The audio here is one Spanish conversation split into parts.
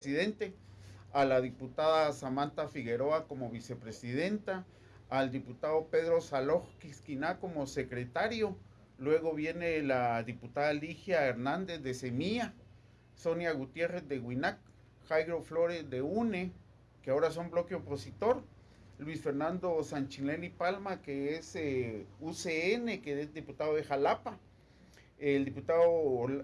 presidente, a la diputada Samantha Figueroa como vicepresidenta, al diputado Pedro Saloj Quisquiná como secretario, luego viene la diputada Ligia Hernández de Semilla, Sonia Gutiérrez de Huinac, Jairo Flores de UNE, que ahora son bloque opositor, Luis Fernando Sanchileni Palma, que es eh, UCN, que es diputado de Jalapa, el diputado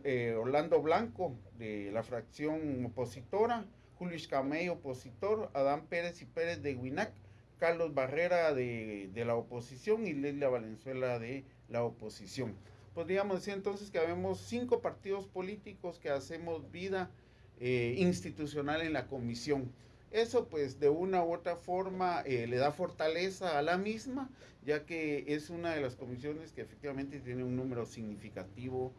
eh, Orlando Blanco de la fracción opositora, Julio Iscamey, opositor, Adán Pérez y Pérez de Huinac, Carlos Barrera de, la oposición y Leslia Valenzuela de la oposición. Podríamos decir entonces que habemos cinco partidos políticos que hacemos vida eh, institucional en la comisión. Eso pues de una u otra forma eh, le da fortaleza a la misma, ya que es una de las comisiones que efectivamente tiene un número significativo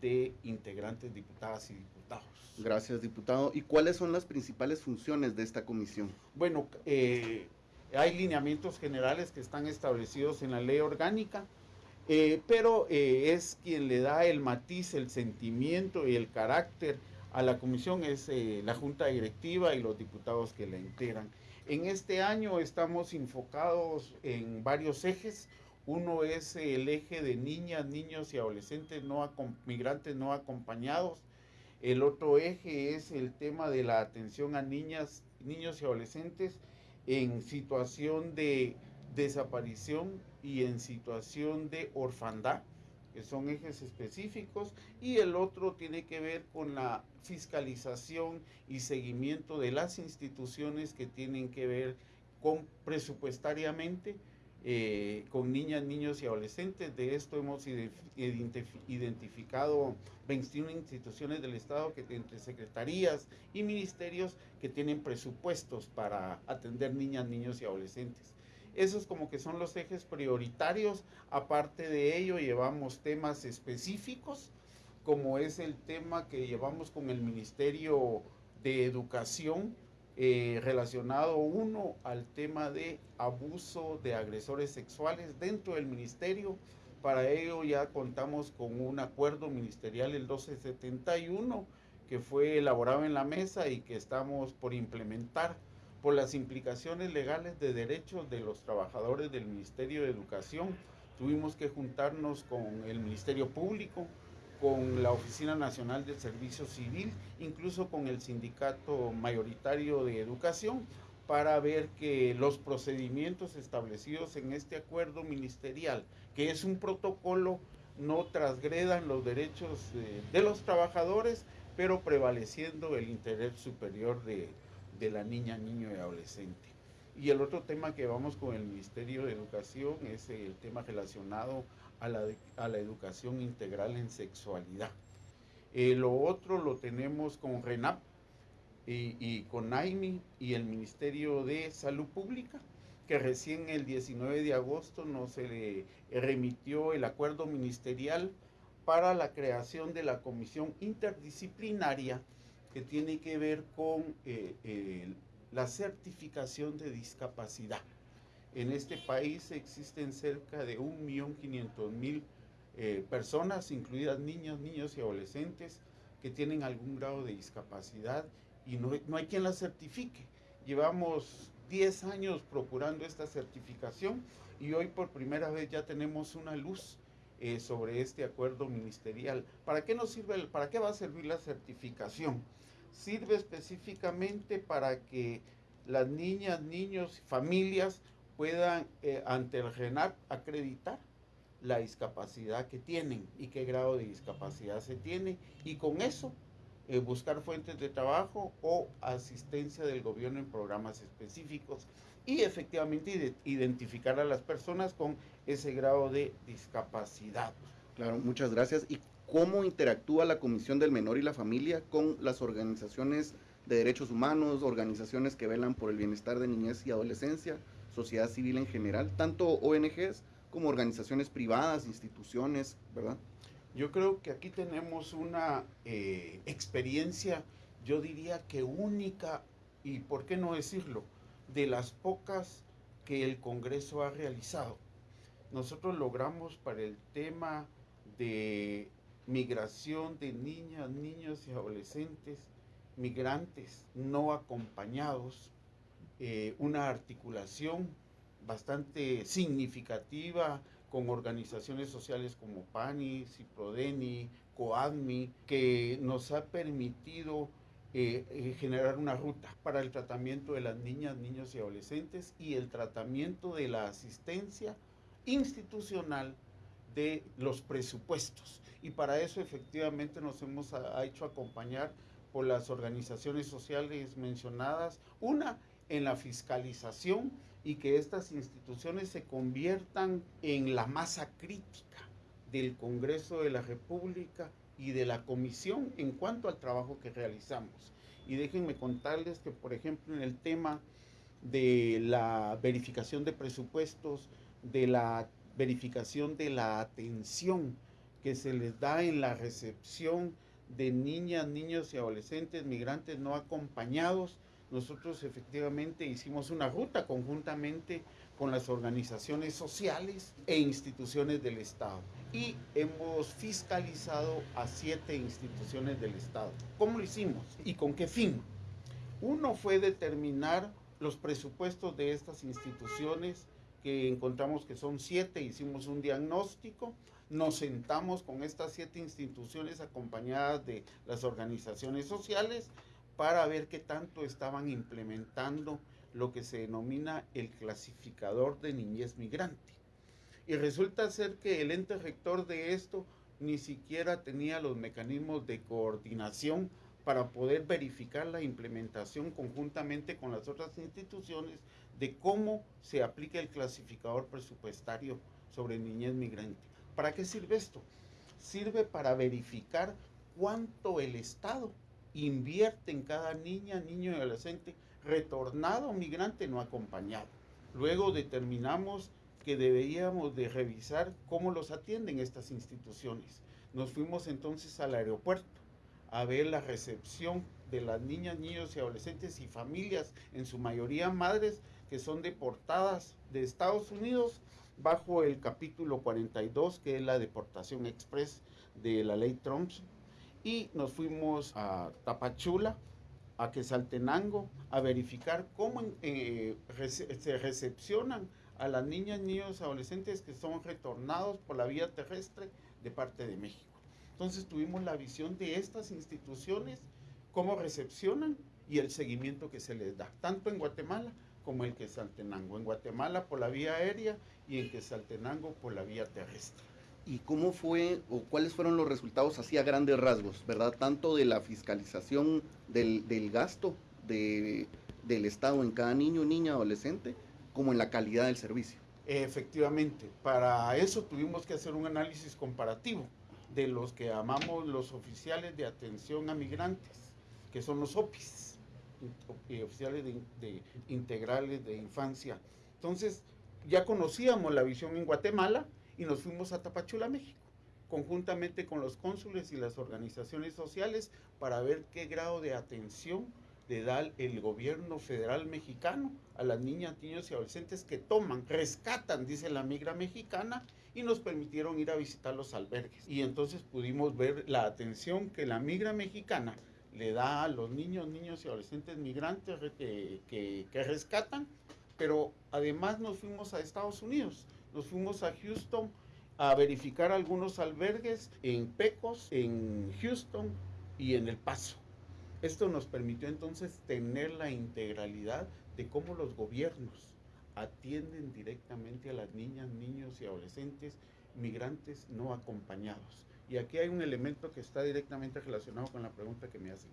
de integrantes, diputadas y diputados. Gracias, diputado. ¿Y cuáles son las principales funciones de esta comisión? Bueno, eh, hay lineamientos generales que están establecidos en la ley orgánica, eh, pero es quien le da el matiz, el sentimiento y el carácter a la comisión es eh, la junta directiva y los diputados que la integran. En este año estamos enfocados en varios ejes. Uno es el eje de niñas, niños y adolescentes no migrantes no acompañados. El otro eje es el tema de la atención a niñas, niños y adolescentes en situación de desaparición y en situación de orfandad que son ejes específicos, y el otro tiene que ver con la fiscalización y seguimiento de las instituciones que tienen que ver con presupuestariamente eh, con niñas, niños y adolescentes. De esto hemos identificado 21 instituciones del Estado, que entre secretarías y ministerios que tienen presupuestos para atender niñas, niños y adolescentes. Esos como que son los ejes prioritarios. Aparte de ello, llevamos temas específicos, como es el tema que llevamos con el Ministerio de Educación, eh, relacionado uno al tema de abuso de agresores sexuales dentro del ministerio. Para ello ya contamos con un acuerdo ministerial el 1271 que fue elaborado en la mesa y que estamos por implementar por las implicaciones legales de derechos de los trabajadores del Ministerio de Educación. Tuvimos que juntarnos con el Ministerio Público, con la Oficina Nacional del Servicio Civil, incluso con el Sindicato Mayoritario de Educación, para ver que los procedimientos establecidos en este acuerdo ministerial, que es un protocolo, no transgredan los derechos de, los trabajadores, pero prevaleciendo el interés superior de, de la niña, niño y adolescente. Y el otro tema que vamos con el Ministerio de Educación es el tema relacionado a la, a la educación integral en sexualidad. Eh, lo otro lo tenemos con RENAP y, con AIMI y el Ministerio de Salud Pública, que recién el 19 de agosto nos le remitió el acuerdo ministerial para la creación de la Comisión Interdisciplinaria que tiene que ver con eh, la certificación de discapacidad. En este país existen cerca de 1.500.000 eh, personas, incluidas niños, niños y adolescentes, que tienen algún grado de discapacidad y no, no hay quien la certifique. Llevamos 10 años procurando esta certificación y hoy por primera vez ya tenemos una luz eh, sobre este acuerdo ministerial. ¿Para qué nos sirve, para qué va a servir la certificación? Sirve específicamente para que las niñas, niños, familias puedan eh, ante el acreditar la discapacidad que tienen y qué grado de discapacidad se tiene y con eso eh, buscar fuentes de trabajo o asistencia del gobierno en programas específicos y efectivamente identificar a las personas con ese grado de discapacidad. Claro, muchas gracias. ¿Y cómo interactúa la Comisión del Menor y la Familia con las organizaciones de derechos humanos, organizaciones que velan por el bienestar de niñez y adolescencia, sociedad civil en general, tanto ONGs como organizaciones privadas, instituciones, ¿verdad? Yo creo que aquí tenemos una eh, experiencia, yo diría que única, y por qué no decirlo, de las pocas que el Congreso ha realizado. Nosotros logramos para el tema de migración de niñas, niños y adolescentes migrantes no acompañados, eh, una articulación bastante significativa con organizaciones sociales como PANI, CIPRODENI, COADMI, que nos ha permitido eh, eh, generar una ruta para el tratamiento de las niñas, niños y adolescentes y el tratamiento de la asistencia institucional de los presupuestos. Y para eso efectivamente nos hemos hecho acompañar por las organizaciones sociales mencionadas, una en la fiscalización y que estas instituciones se conviertan en la masa crítica del Congreso de la República y de la Comisión en cuanto al trabajo que realizamos. Y déjenme contarles que, por ejemplo, en el tema de la verificación de presupuestos, de la verificación de la atención que se les da en la recepción de niñas, niños y adolescentes migrantes no acompañados, nosotros efectivamente hicimos una ruta conjuntamente con las organizaciones sociales e instituciones del Estado. Y hemos fiscalizado a siete instituciones del Estado. ¿Cómo lo hicimos? ¿Y con qué fin? Uno fue determinar los presupuestos de estas instituciones, que encontramos que son siete, hicimos un diagnóstico, nos sentamos con estas siete instituciones acompañadas de las organizaciones sociales para ver qué tanto estaban implementando lo que se denomina el clasificador de niñez migrante. Y resulta ser que el ente rector de esto ni siquiera tenía los mecanismos de coordinación para poder verificar la implementación conjuntamente con las otras instituciones de cómo se aplica el clasificador presupuestario sobre niñez migrante. ¿Para qué sirve esto? Sirve para verificar cuánto el Estado invierte en cada niña, niño y adolescente retornado migrante no acompañado. Luego determinamos que deberíamos de revisar cómo los atienden estas instituciones. Nos fuimos entonces al aeropuerto a ver la recepción de las niñas, niños y adolescentes y familias, en su mayoría madres, que son deportadas de Estados Unidos bajo el capítulo 42, que es la deportación express de la ley Trump y nos fuimos a Tapachula, a Quesaltenango, a verificar cómo eh, se recepcionan a las niñas, niños, adolescentes que son retornados por la vía terrestre de parte de México. Entonces tuvimos la visión de estas instituciones, cómo recepcionan y el seguimiento que se les da, tanto en Guatemala como en Quesaltenango. En Guatemala por la vía aérea y en Quesaltenango por la vía terrestre y cómo fue o cuáles fueron los resultados así a grandes rasgos, ¿verdad? Tanto de la fiscalización del, gasto de, del Estado en cada niño, niña, adolescente, como en la calidad del servicio. Efectivamente, para eso tuvimos que hacer un análisis comparativo de los que llamamos los oficiales de atención a migrantes, que son los OPIs, oficiales de integrales de infancia. Entonces, ya conocíamos la visión en Guatemala, y nos fuimos a Tapachula, México, conjuntamente con los cónsules y las organizaciones sociales para ver qué grado de atención le da el gobierno federal mexicano a las niñas, niños y adolescentes que toman, rescatan, dice la migra mexicana, y nos permitieron ir a visitar los albergues. Y entonces pudimos ver la atención que la migra mexicana le da a los niños, niños y adolescentes migrantes que, que rescatan, pero además nos fuimos a Estados Unidos nos fuimos a Houston a verificar algunos albergues en Pecos, en Houston y en El Paso. Esto nos permitió entonces tener la integralidad de cómo los gobiernos atienden directamente a las niñas, niños y adolescentes migrantes no acompañados. Y aquí hay un elemento que está directamente relacionado con la pregunta que me hacen.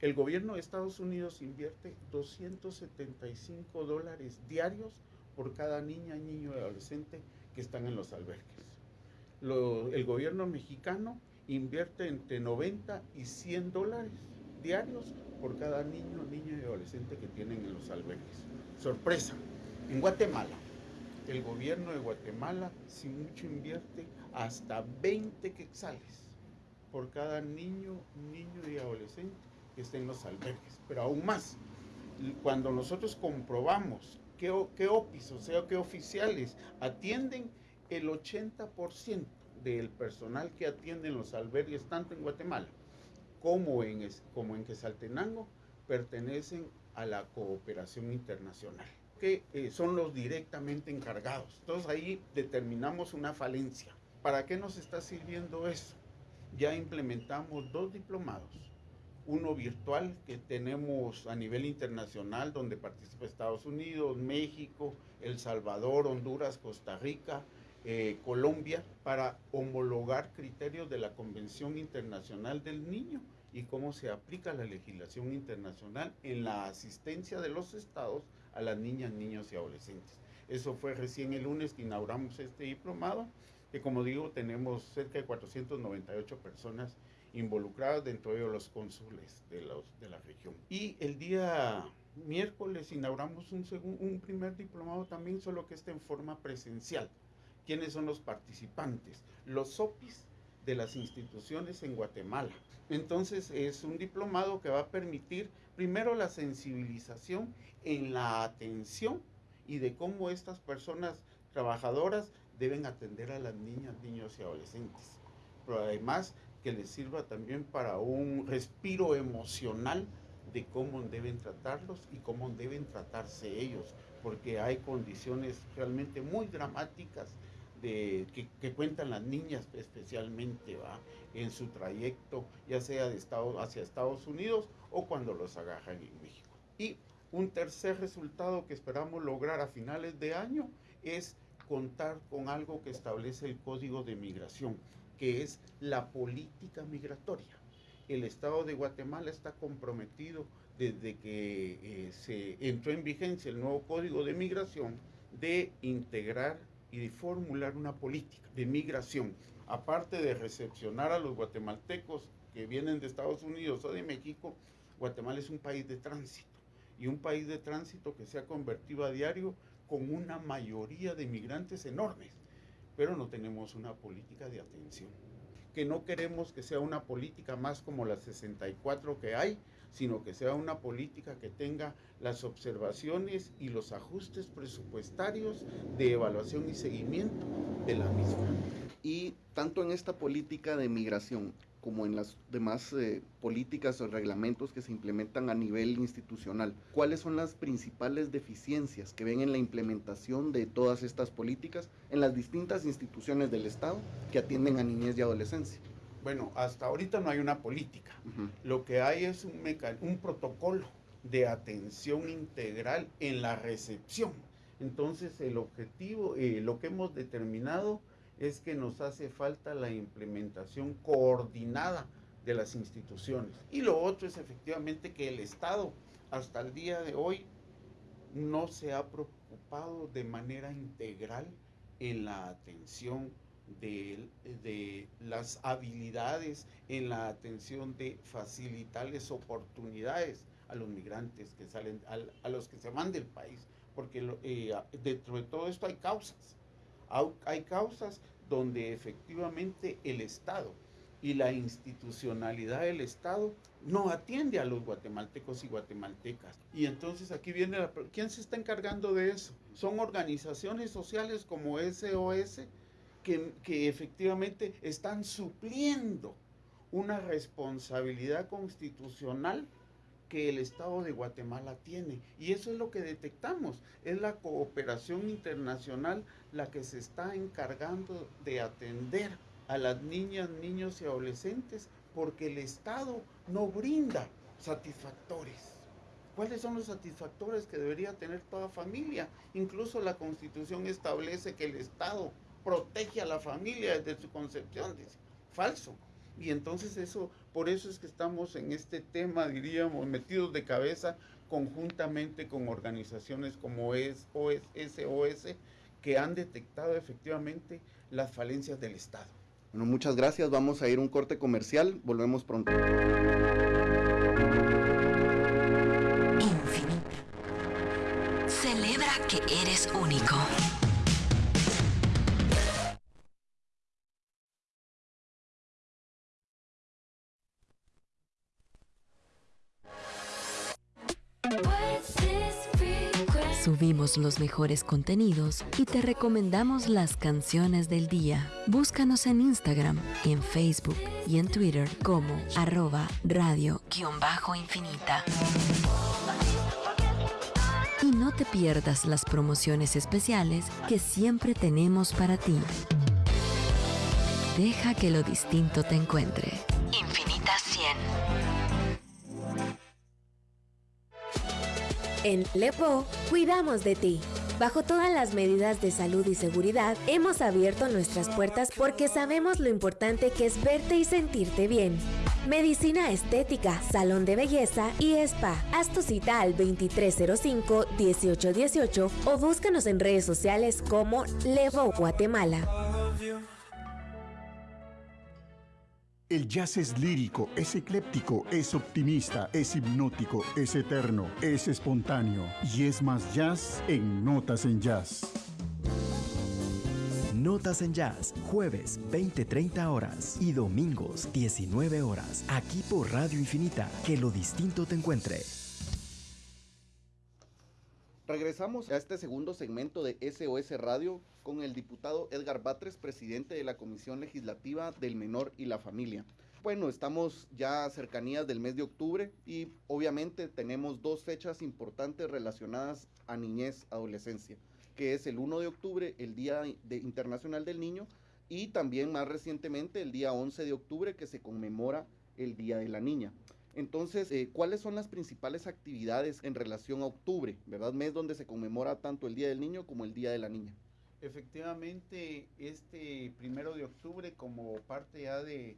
El gobierno de Estados Unidos invierte 275 dólares diarios por cada niña, niño y adolescente que están en los albergues. el gobierno mexicano invierte entre 90 y 100 dólares diarios por cada niño, niño y adolescente que tienen en los albergues. Sorpresa, en Guatemala, el gobierno de Guatemala, sin mucho, invierte hasta 20 quetzales por cada niño, niño y adolescente que esté en los albergues. Pero aún más, cuando nosotros comprobamos qué, OPIs, o sea, qué oficiales atienden el 80% del personal que atiende en los albergues, tanto en Guatemala como en, como en Quesaltenango pertenecen a la cooperación internacional, que eh, son los directamente encargados. Entonces ahí determinamos una falencia. ¿Para qué nos está sirviendo eso? Ya implementamos dos diplomados. Uno virtual que tenemos a nivel internacional, donde participa Estados Unidos, México, El Salvador, Honduras, Costa Rica, eh, Colombia, para homologar criterios de la Convención Internacional del Niño y cómo se aplica la legislación internacional en la asistencia de los estados a las niñas, niños y adolescentes. Eso fue recién el lunes que inauguramos este diplomado, que como digo tenemos cerca de 498 personas involucradas, dentro de los cónsules de, los, de la región. Y el día miércoles inauguramos un, un primer diplomado también, solo que está en forma presencial. ¿Quiénes son los participantes? Los SOPIs de las instituciones en Guatemala. Entonces es un diplomado que va a permitir primero la sensibilización en la atención y de cómo estas personas trabajadoras deben atender a las niñas, niños y adolescentes. Pero además que les sirva también para un respiro emocional de cómo deben tratarlos y cómo deben tratarse ellos, porque hay condiciones realmente muy dramáticas que, cuentan las niñas especialmente ¿va? en su trayecto, ya sea de Estados, hacia Estados Unidos o cuando los agarran en México. Y un tercer resultado que esperamos lograr a finales de año es contar con algo que establece el Código de Migración, que es la política migratoria. El Estado de Guatemala está comprometido desde que eh, se entró en vigencia el nuevo Código de Migración de integrar y de formular una política de migración, aparte de recepcionar a los guatemaltecos que vienen de Estados Unidos o de México, Guatemala es un país de tránsito y un país de tránsito que se ha convertido a diario con una mayoría de migrantes enormes, pero no tenemos una política de atención, que no queremos que sea una política más como las 64 que hay, sino que sea una política que tenga las observaciones y los ajustes presupuestarios de evaluación y seguimiento de la misma. Y tanto en esta política de migración como en las demás eh, políticas o reglamentos que se implementan a nivel institucional, ¿cuáles son las principales deficiencias que ven en la implementación de todas estas políticas en las distintas instituciones del Estado que atienden a niñez y adolescencia? Bueno, hasta ahorita no hay una política. Lo que hay es un, un protocolo de atención integral en la recepción. Entonces, el objetivo, eh, lo que hemos determinado es que nos hace falta la implementación coordinada de las instituciones. Y lo otro es efectivamente que el Estado hasta el día de hoy no se ha preocupado de manera integral en la atención de, las habilidades en la atención de facilitarles oportunidades a los migrantes que salen, a, los que se van del país, porque eh, dentro de todo esto hay causas. Hay causas donde efectivamente el Estado y la institucionalidad del Estado no atiende a los guatemaltecos y guatemaltecas. Y entonces aquí viene la... ¿Quién se está encargando de eso? Son organizaciones sociales como SOS, que, efectivamente están supliendo una responsabilidad constitucional que el Estado de Guatemala tiene. Y eso es lo que detectamos. Es la cooperación internacional la que se está encargando de atender a las niñas, niños y adolescentes porque el Estado no brinda satisfactores. ¿Cuáles son los satisfactores que debería tener toda familia? Incluso la Constitución establece que el Estado protege a la familia desde su concepción, dice, falso. Y entonces eso, por eso es que estamos en este tema, diríamos, metidos de cabeza conjuntamente con organizaciones como es SOS, que han detectado efectivamente las falencias del Estado. Bueno, muchas gracias. Vamos a ir a un corte comercial. Volvemos pronto. Celebra que eres único. Los mejores contenidos y te recomendamos las canciones del día. Búscanos en Instagram, en Facebook y en Twitter como arroba radio-infinita. Y no te pierdas las promociones especiales que siempre tenemos para ti. Deja que lo distinto te encuentre. En Lepo, cuidamos de ti. Bajo todas las medidas de salud y seguridad, hemos abierto nuestras puertas porque sabemos lo importante que es verte y sentirte bien. Medicina estética, salón de belleza y spa. Haz tu cita al 2305-1818 o búscanos en redes sociales como Levo Guatemala. El jazz es lírico, es ecléptico, es optimista, es hipnótico, es eterno, es espontáneo y es más jazz en Notas en Jazz. Notas en Jazz, jueves 20-30 horas y domingos 19 horas, aquí por Radio Infinita, que lo distinto te encuentre. Regresamos a este segundo segmento de SOS Radio con el diputado Edgar Batres, presidente de la Comisión Legislativa del Menor y la Familia. Bueno, estamos ya a cercanías del mes de octubre y obviamente tenemos dos fechas importantes relacionadas a niñez, adolescencia, que es el 1 de octubre, el Día de Internacional del Niño, y también más recientemente el día 11 de octubre que se conmemora el Día de la Niña. Entonces, eh, ¿cuáles son las principales actividades en relación a octubre, verdad? Mes donde se conmemora tanto el Día del Niño como el Día de la Niña. Efectivamente, este primero de octubre, como parte ya de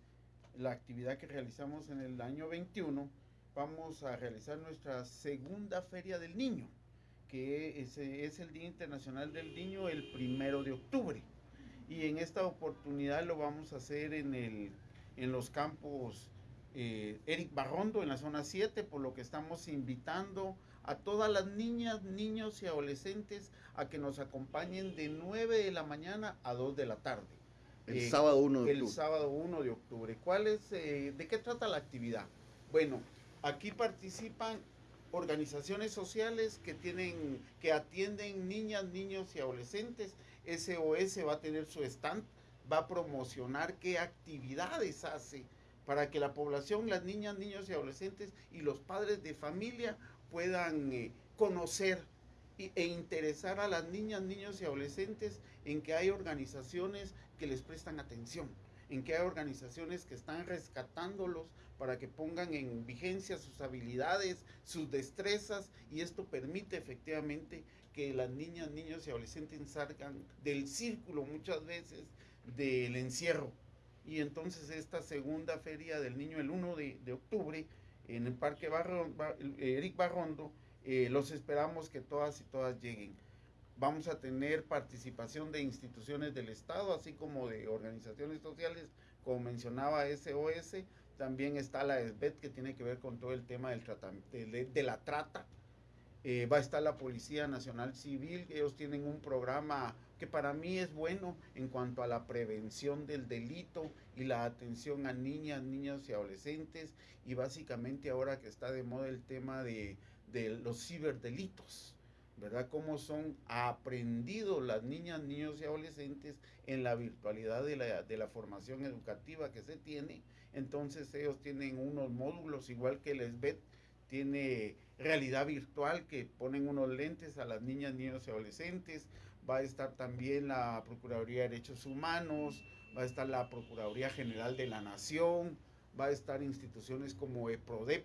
la actividad que realizamos en el año 21, vamos a realizar nuestra segunda Feria del Niño, que es, es el Día Internacional del Niño el primero de octubre. Y en esta oportunidad lo vamos a hacer en, el, en los campos eh, Eric Barrondo en la zona 7, por lo que estamos invitando a todas las niñas, niños y adolescentes a que nos acompañen de 9 de la mañana a 2 de la tarde. El eh, sábado 1 de octubre. El sábado 1 de octubre. ¿Cuál es, eh, ¿De qué trata la actividad? Bueno, aquí participan organizaciones sociales que tienen, que atienden niñas, niños y adolescentes. SOS va a tener su stand, va a promocionar qué actividades hace para que la población, las niñas, niños y adolescentes y los padres de familia puedan eh, conocer e interesar a las niñas, niños y adolescentes en que hay organizaciones que les prestan atención, en que hay organizaciones que están rescatándolos para que pongan en vigencia sus habilidades, sus destrezas y esto permite efectivamente que las niñas, niños y adolescentes salgan del círculo muchas veces del encierro y entonces esta segunda feria del niño el 1 de, octubre en el Parque Eric Barrondo, eh, los esperamos que todas y todas lleguen. Vamos a tener participación de instituciones del Estado, así como de organizaciones sociales, como mencionaba SOS. También está la SBET, que tiene que ver con todo el tema del de, de, la trata. Eh, va a estar la Policía Nacional Civil, ellos tienen un programa que para mí es bueno en cuanto a la prevención del delito y la atención a niñas, niños y adolescentes y básicamente ahora que está de moda el tema de, los ciberdelitos, ¿verdad? Cómo son aprendidos las niñas, niños y adolescentes en la virtualidad de la, de la formación educativa que se tiene. Entonces ellos tienen unos módulos, igual que el SBET tiene realidad virtual que ponen unos lentes a las niñas, niños y adolescentes, va a estar también la Procuraduría de Derechos Humanos, va a estar la Procuraduría General de la Nación, va a estar instituciones como EPRODEP,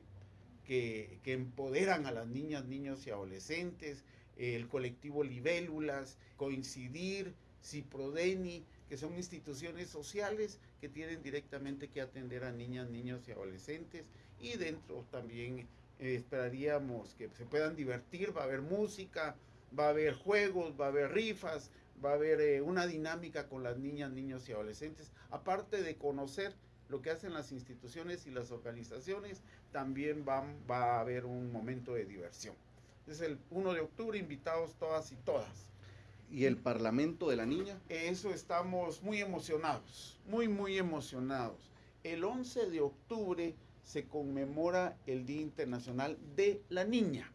que, que empoderan a las niñas, niños y adolescentes, el colectivo Libélulas, Coincidir, Ciprodeni, que son instituciones sociales que tienen directamente que atender a niñas, niños y adolescentes. Y dentro también eh, esperaríamos que se puedan divertir, va a haber música, va a haber juegos, va a haber rifas, va a haber eh, una dinámica con las niñas, niños y adolescentes. Aparte de conocer lo que hacen las instituciones y las organizaciones, también va, va a haber un momento de diversión. Es el 1 de octubre, invitados todas y todas. ¿Y el Parlamento de la Niña? Eso estamos muy emocionados, muy, muy emocionados. El 11 de octubre se conmemora el Día Internacional de la Niña,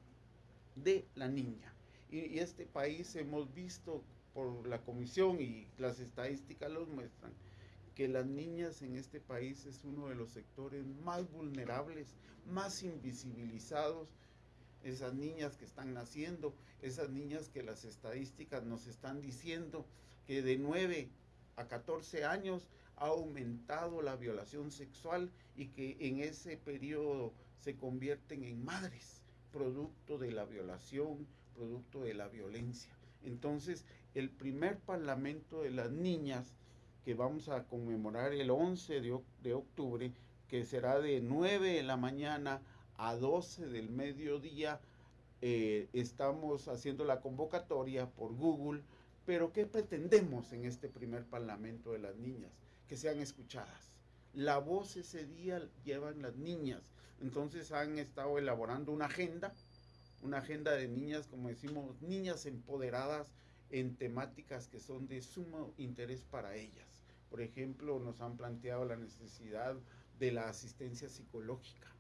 de la Niña. Y, este país hemos visto por la comisión y las estadísticas los muestran que las niñas en este país es uno de los sectores más vulnerables, más invisibilizados. Esas niñas que están naciendo, esas niñas que las estadísticas nos están diciendo que de 9 a 14 años ha aumentado la violación sexual y que en ese periodo se convierten en madres, producto de la violación, producto de la violencia. Entonces, el primer parlamento de las niñas que vamos a conmemorar el 11 de, octubre, que será de 9 de la mañana a 12 del mediodía, eh, estamos haciendo la convocatoria por Google, pero ¿qué pretendemos en este primer parlamento de las niñas? Que sean escuchadas. La voz ese día llevan las niñas, entonces han estado elaborando una agenda, una agenda de niñas, como decimos, niñas empoderadas en temáticas que son de sumo interés para ellas. Por ejemplo, nos han planteado la necesidad de la asistencia psicológica.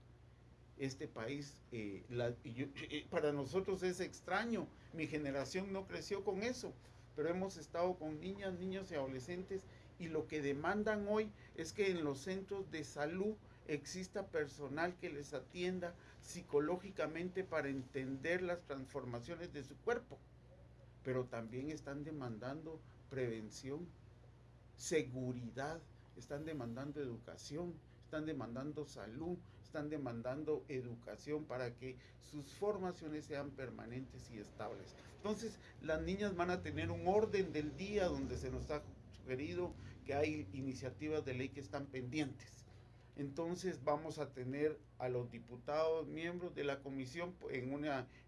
Este país, eh, eh, para nosotros es extraño, mi generación no creció con eso, pero hemos estado con niñas, niños y adolescentes y lo que demandan hoy es que en los centros de salud exista personal que les atienda psicológicamente para entender las transformaciones de su cuerpo. Pero también están demandando prevención, seguridad, están demandando educación, están demandando salud, están demandando educación para que sus formaciones sean permanentes y estables. Entonces, las niñas van a tener un orden del día donde se nos ha sugerido que hay iniciativas de ley que están pendientes. Entonces vamos a tener a los diputados, miembros de la comisión en,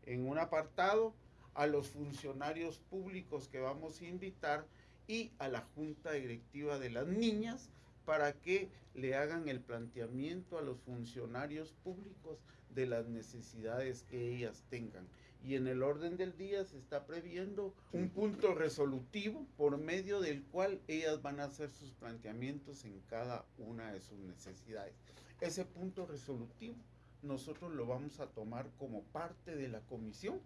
en un apartado, a los funcionarios públicos que vamos a invitar y a la junta directiva de las niñas para que le hagan el planteamiento a los funcionarios públicos de las necesidades que ellas tengan. Y en el orden del día se está previendo un punto resolutivo por medio del cual ellas van a hacer sus planteamientos en cada una de sus necesidades. Ese punto resolutivo nosotros lo vamos a tomar como parte de la comisión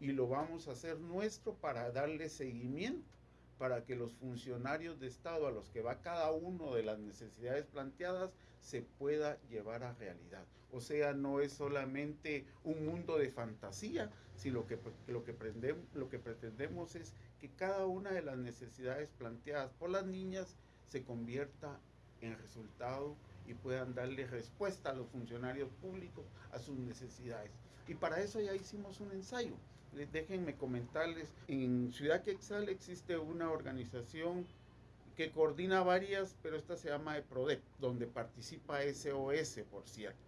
y lo vamos a hacer nuestro para darle seguimiento para que los funcionarios de Estado a los que va cada uno de las necesidades planteadas se pueda llevar a realidad. O sea, no es solamente un mundo de fantasía, que lo que, lo que pretendemos es que cada una de las necesidades planteadas por las niñas se convierta en resultado y puedan darle respuesta a los funcionarios públicos a sus necesidades. Y para eso ya hicimos un ensayo déjenme comentarles, en Ciudad Quexal existe una organización que coordina varias, pero esta se llama EPRODEP, donde participa SOS, por cierto.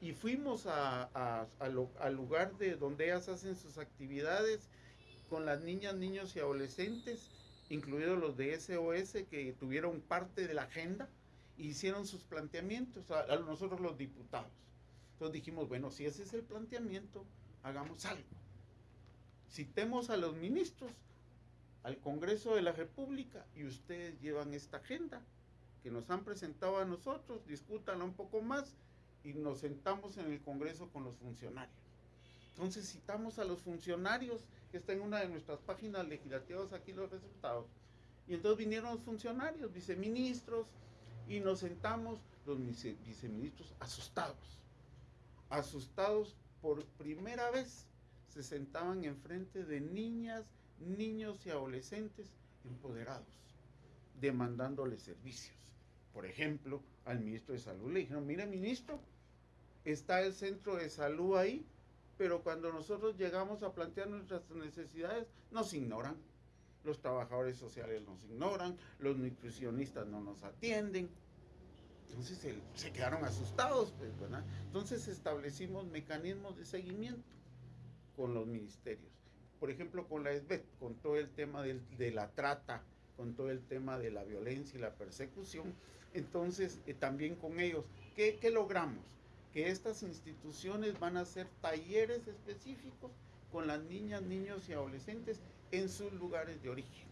Y fuimos al lugar de donde ellas hacen sus actividades con las niñas, niños y adolescentes, incluidos los de SOS, que tuvieron parte de la agenda, e hicieron sus planteamientos, a nosotros los diputados. Entonces dijimos, bueno, si ese es el planteamiento, hagamos algo citemos a los ministros, al Congreso de la República y ustedes llevan esta agenda que nos han presentado a nosotros, discútanla un poco más y nos sentamos en el Congreso con los funcionarios. Entonces citamos a los funcionarios, que está en una de nuestras páginas legislativas aquí los resultados. Y entonces vinieron los funcionarios, viceministros, y nos sentamos los viceministros asustados, asustados por primera vez se sentaban enfrente de niñas, niños y adolescentes empoderados, demandándoles servicios. Por ejemplo, al ministro de Salud le dijeron, mire ministro, está el centro de salud ahí, pero cuando nosotros llegamos a plantear nuestras necesidades, nos ignoran. Los trabajadores sociales nos ignoran, los nutricionistas no nos atienden. Entonces se, quedaron asustados, pues, Entonces establecimos mecanismos de seguimiento con los ministerios. Por ejemplo, con la SBET, con todo el tema de la trata, con todo el tema de la violencia y la persecución. Entonces, eh, también con ellos, ¿qué, ¿qué logramos? Que estas instituciones van a hacer talleres específicos con las niñas, niños y adolescentes en sus lugares de origen.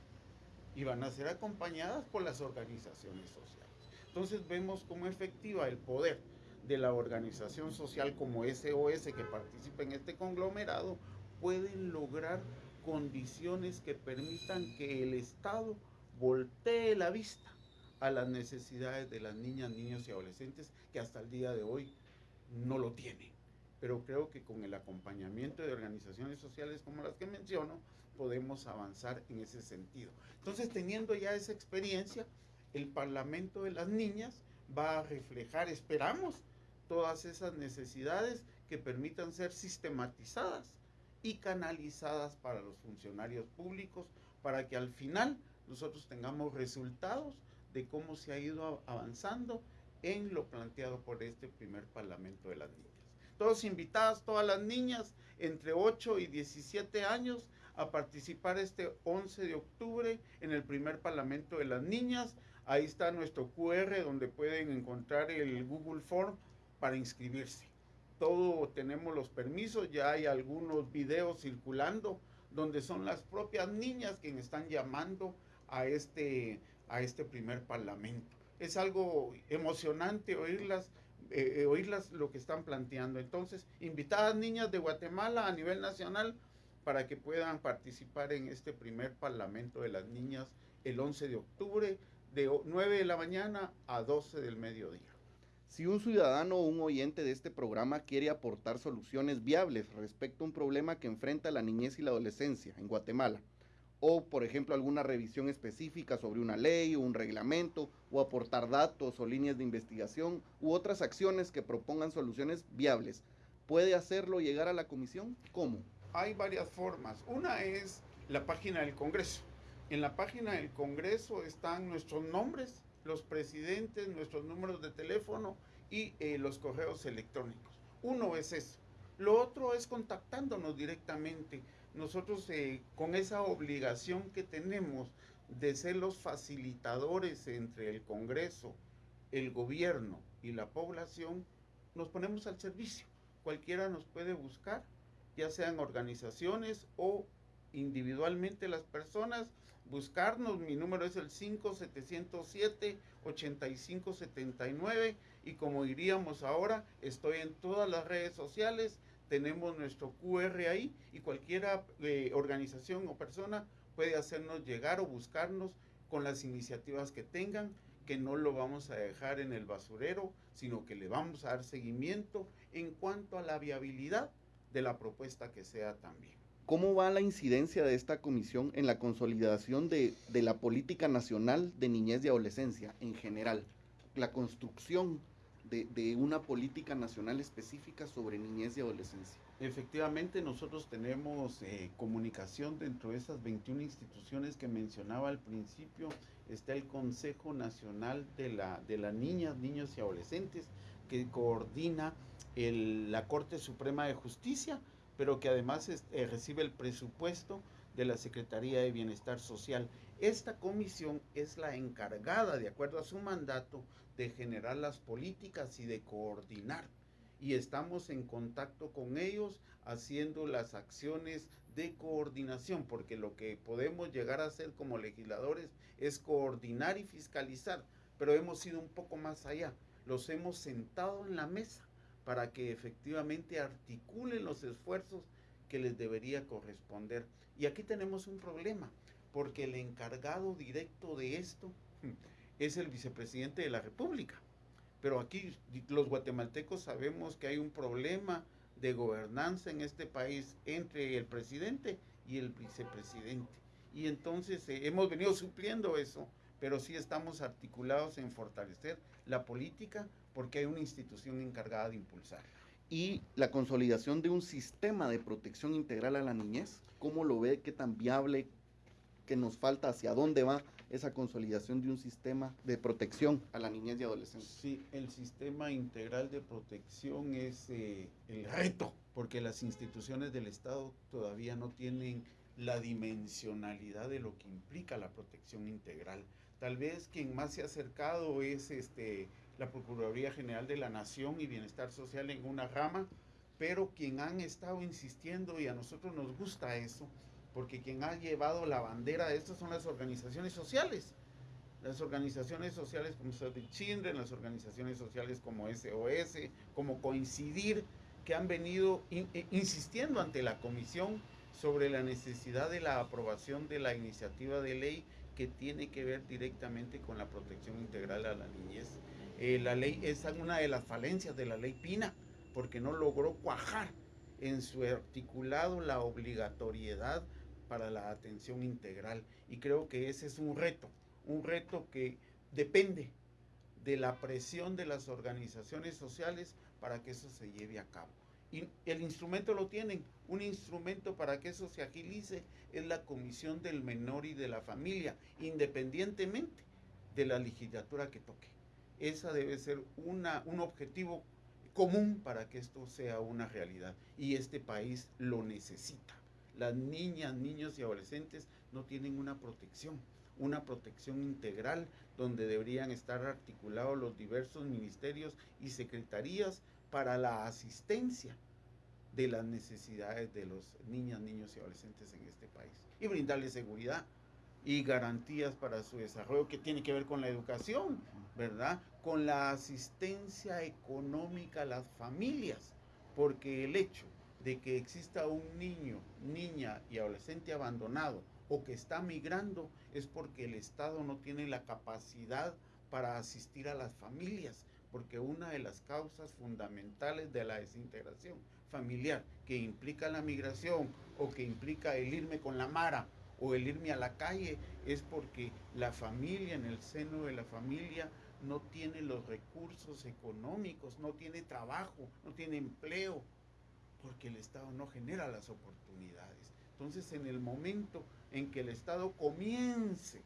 Y van a ser acompañadas por las organizaciones sociales. Entonces vemos cómo efectiva el poder de la organización social como SOS que participa en este conglomerado pueden lograr condiciones que permitan que el Estado voltee la vista a las necesidades de las niñas, niños y adolescentes que hasta el día de hoy no lo tienen. Pero creo que con el acompañamiento de organizaciones sociales como las que menciono, podemos avanzar en ese sentido. Entonces, teniendo ya esa experiencia, el Parlamento de las Niñas va a reflejar, esperamos, todas esas necesidades que permitan ser sistematizadas y canalizadas para los funcionarios públicos para que al final nosotros tengamos resultados de cómo se ha ido avanzando en lo planteado por este primer Parlamento de las Niñas. Todos invitadas, todas las niñas entre 8 y 17 años a participar este 11 de octubre en el primer Parlamento de las Niñas. Ahí está nuestro QR donde pueden encontrar el Google Form para inscribirse. Todo tenemos los permisos, ya hay algunos videos circulando donde son las propias niñas quienes están llamando a este, a este primer parlamento. Es algo emocionante oírlas, eh, eh, oírlas lo que están planteando. Entonces, invitadas niñas de Guatemala a nivel nacional para que puedan participar en este primer parlamento de las niñas el 11 de octubre de 9 de la mañana a 12 del mediodía. Si un ciudadano o un oyente de este programa quiere aportar soluciones viables respecto a un problema que enfrenta la niñez y la adolescencia en Guatemala, o por ejemplo alguna revisión específica sobre una ley o un reglamento, o aportar datos o líneas de investigación u otras acciones que propongan soluciones viables, ¿puede hacerlo llegar a la comisión? ¿Cómo? Hay varias formas. Una es la página del Congreso. En la página del Congreso están nuestros nombres los presidentes, nuestros números de teléfono y eh, los correos electrónicos. Uno es eso. Lo otro es contactándonos directamente. Nosotros eh, con esa obligación que tenemos de ser los facilitadores entre el Congreso, el gobierno y la población, nos ponemos al servicio. Cualquiera nos puede buscar, ya sean organizaciones o individualmente las personas buscarnos. Mi número es el 5707-8579 y como diríamos ahora, estoy en todas las redes sociales, tenemos nuestro QR ahí y cualquier eh, organización o persona puede hacernos llegar o buscarnos con las iniciativas que tengan, que no lo vamos a dejar en el basurero, sino que le vamos a dar seguimiento en cuanto a la viabilidad de la propuesta que sea también. ¿Cómo va la incidencia de esta comisión en la consolidación de, la política nacional de niñez y adolescencia en general? La construcción de, una política nacional específica sobre niñez y adolescencia. Efectivamente, nosotros tenemos eh, comunicación dentro de esas 21 instituciones que mencionaba al principio. Está el Consejo Nacional de la, de las Niñas, Niños y Adolescentes, que coordina la Corte Suprema de Justicia pero que además eh, recibe el presupuesto de la Secretaría de Bienestar Social. Esta comisión es la encargada, de acuerdo a su mandato, de generar las políticas y de coordinar. Y estamos en contacto con ellos haciendo las acciones de coordinación, porque lo que podemos llegar a hacer como legisladores es coordinar y fiscalizar, pero hemos ido un poco más allá. Los hemos sentado en la mesa para que efectivamente articulen los esfuerzos que les debería corresponder. Y aquí tenemos un problema, porque el encargado directo de esto es el vicepresidente de la República. Pero aquí los guatemaltecos sabemos que hay un problema de gobernanza en este país entre el presidente y el vicepresidente. Y entonces eh, hemos venido supliendo eso, pero sí estamos articulados en fortalecer la política porque hay una institución encargada de impulsar. Y la consolidación de un sistema de protección integral a la niñez, ¿cómo lo ve? ¿Qué tan viable? ¿Qué nos falta? ¿Hacia dónde va esa consolidación de un sistema de protección a la niñez y adolescencia? Sí, el sistema integral de protección es eh, el reto, porque las instituciones del Estado todavía no tienen la dimensionalidad de lo que implica la protección integral. Tal vez quien más se ha acercado es este la Procuraduría General de la Nación y Bienestar Social en una rama, pero quien han estado insistiendo, y a nosotros nos gusta eso, porque quien ha llevado la bandera de esto son las organizaciones sociales. Las organizaciones sociales como Save Children, las organizaciones sociales como SOS, como Coincidir, que han venido eh, insistiendo ante la comisión sobre la necesidad de la aprobación de la iniciativa de ley que tiene que ver directamente con la protección integral a la niñez. Eh, la ley es una de las falencias de la ley Pina, porque no logró cuajar en su articulado la obligatoriedad para la atención integral. Y creo que ese es un reto, un reto que depende de la presión de las organizaciones sociales para que eso se lleve a cabo. Y el instrumento lo tienen. Un instrumento para que eso se agilice es la Comisión del Menor y de la Familia, independientemente de la legislatura que toque. Esa debe ser una, un objetivo común para que esto sea una realidad. Y este país lo necesita. Las niñas, niños y adolescentes no tienen una protección, una protección integral donde deberían estar articulados los diversos ministerios y secretarías para la asistencia de las necesidades de los niñas, niños y adolescentes en este país y brindarles seguridad y garantías para su desarrollo que tiene que ver con la educación, ¿verdad? Con la asistencia económica a las familias, porque el hecho de que exista un niño, niña y adolescente abandonado o que está migrando es porque el Estado no tiene la capacidad para asistir a las familias, porque una de las causas fundamentales de la desintegración familiar que implica la migración o que implica el irme con la mara o el irme a la calle es porque la familia, en el seno de la familia, no tiene los recursos económicos, no tiene trabajo, no tiene empleo, porque el Estado no genera las oportunidades. Entonces, en el momento en que el Estado comience,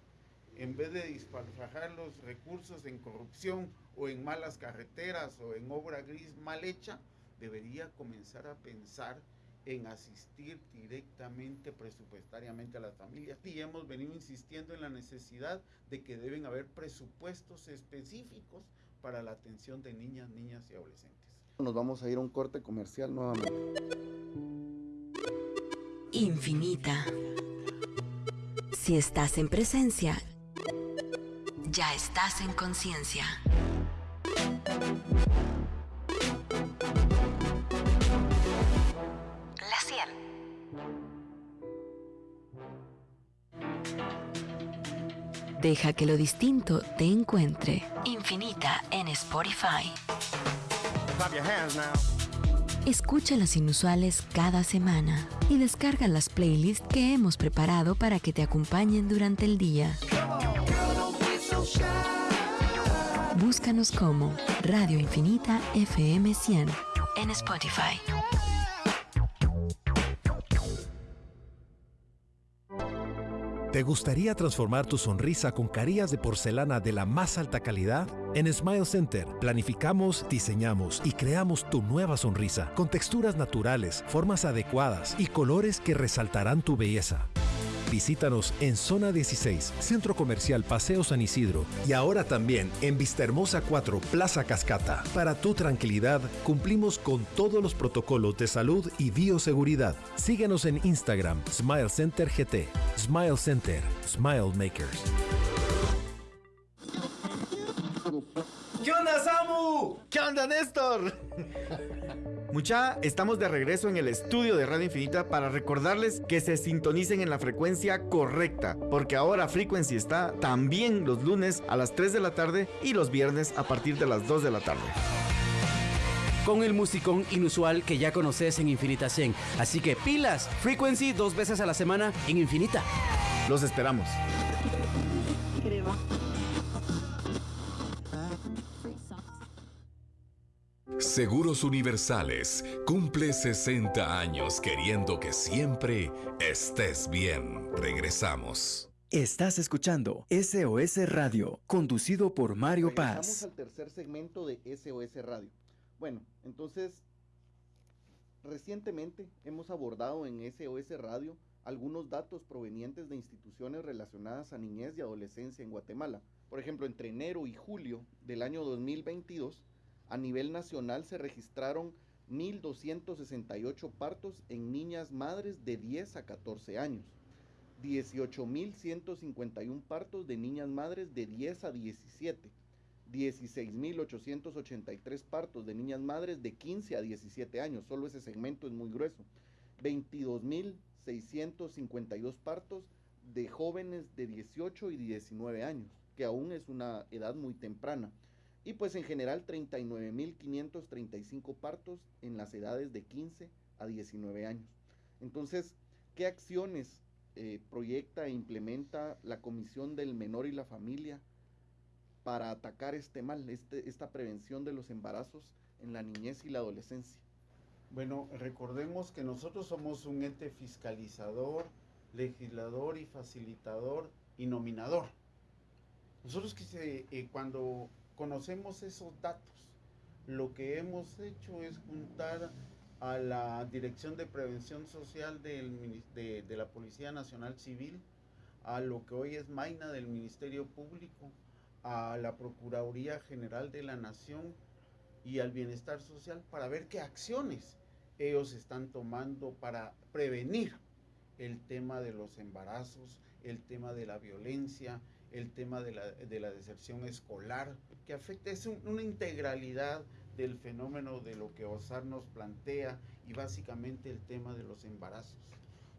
en vez de disparfajar los recursos en corrupción o en malas carreteras o en obra gris mal hecha, debería comenzar a pensar en asistir directamente presupuestariamente a las familias. Y hemos venido insistiendo en la necesidad de que deben haber presupuestos específicos para la atención de niñas, niñas y adolescentes. Nos vamos a ir a un corte comercial nuevamente. Infinita. Si estás en presencia, ya estás en conciencia. La 100. Deja que lo distinto te encuentre. Infinita en Spotify. Escucha las inusuales cada semana y descarga las playlists que hemos preparado para que te acompañen durante el día. Búscanos como Radio Infinita FM 100 en Spotify. ¿Te gustaría transformar tu sonrisa con carillas de porcelana de la más alta calidad? En Smile Center planificamos, diseñamos y creamos tu nueva sonrisa con texturas naturales, formas adecuadas y colores que resaltarán tu belleza. Visítanos en Zona 16, Centro Comercial Paseo San Isidro y ahora también en Vistahermosa 4, Plaza Cascata. Para tu tranquilidad, cumplimos con todos los protocolos de salud y bioseguridad. Síguenos en Instagram, Smile Center GT. Smile Center, Smile Makers. ¿Qué onda, Néstor? Mucha, estamos de regreso en el estudio de Radio Infinita para recordarles que se sintonicen en la frecuencia correcta, porque ahora Frequency está también los lunes a las 3 de la tarde y los viernes a partir de las 2 de la tarde. Con el musicón inusual que ya conoces en Infinita 100. Así que pilas, Frequency dos veces a la semana en Infinita. Los esperamos. Seguros Universales cumple 60 años queriendo que siempre estés bien. Regresamos. Estás escuchando SOS Radio, conducido por Mario Regresamos Paz. al tercer segmento de SOS Radio. Bueno, entonces, recientemente hemos abordado en SOS Radio algunos datos provenientes de instituciones relacionadas a niñez y adolescencia en Guatemala. Por ejemplo, entre enero y julio del año 2022, a nivel nacional se registraron 1.268 partos en niñas madres de 10 a 14 años, 18.151 partos de niñas madres de 10 a 17, 16.883 partos de niñas madres de 15 a 17 años, solo ese segmento es muy grueso. 22.652 partos de jóvenes de 18 y 19 años, que aún es una edad muy temprana. Y pues en general 39.535 partos en las edades de 15 a 19 años. Entonces, ¿qué acciones eh, proyecta e implementa la Comisión del Menor y la Familia para atacar este mal, este, esta prevención de los embarazos en la niñez y la adolescencia? Bueno, recordemos que nosotros somos un ente fiscalizador, legislador y facilitador y nominador. Nosotros que eh, cuando conocemos esos datos, lo que hemos hecho es juntar a la Dirección de Prevención Social de, la Policía Nacional Civil, a lo que hoy es Maina del Ministerio Público, a la Procuraduría General de la Nación y al Bienestar Social para ver qué acciones ellos están tomando para prevenir el tema de los embarazos, el tema de la violencia, el tema de la, de la deserción escolar, que afecta, es un, una integralidad del fenómeno de lo que OSAR nos plantea y básicamente el tema de los embarazos.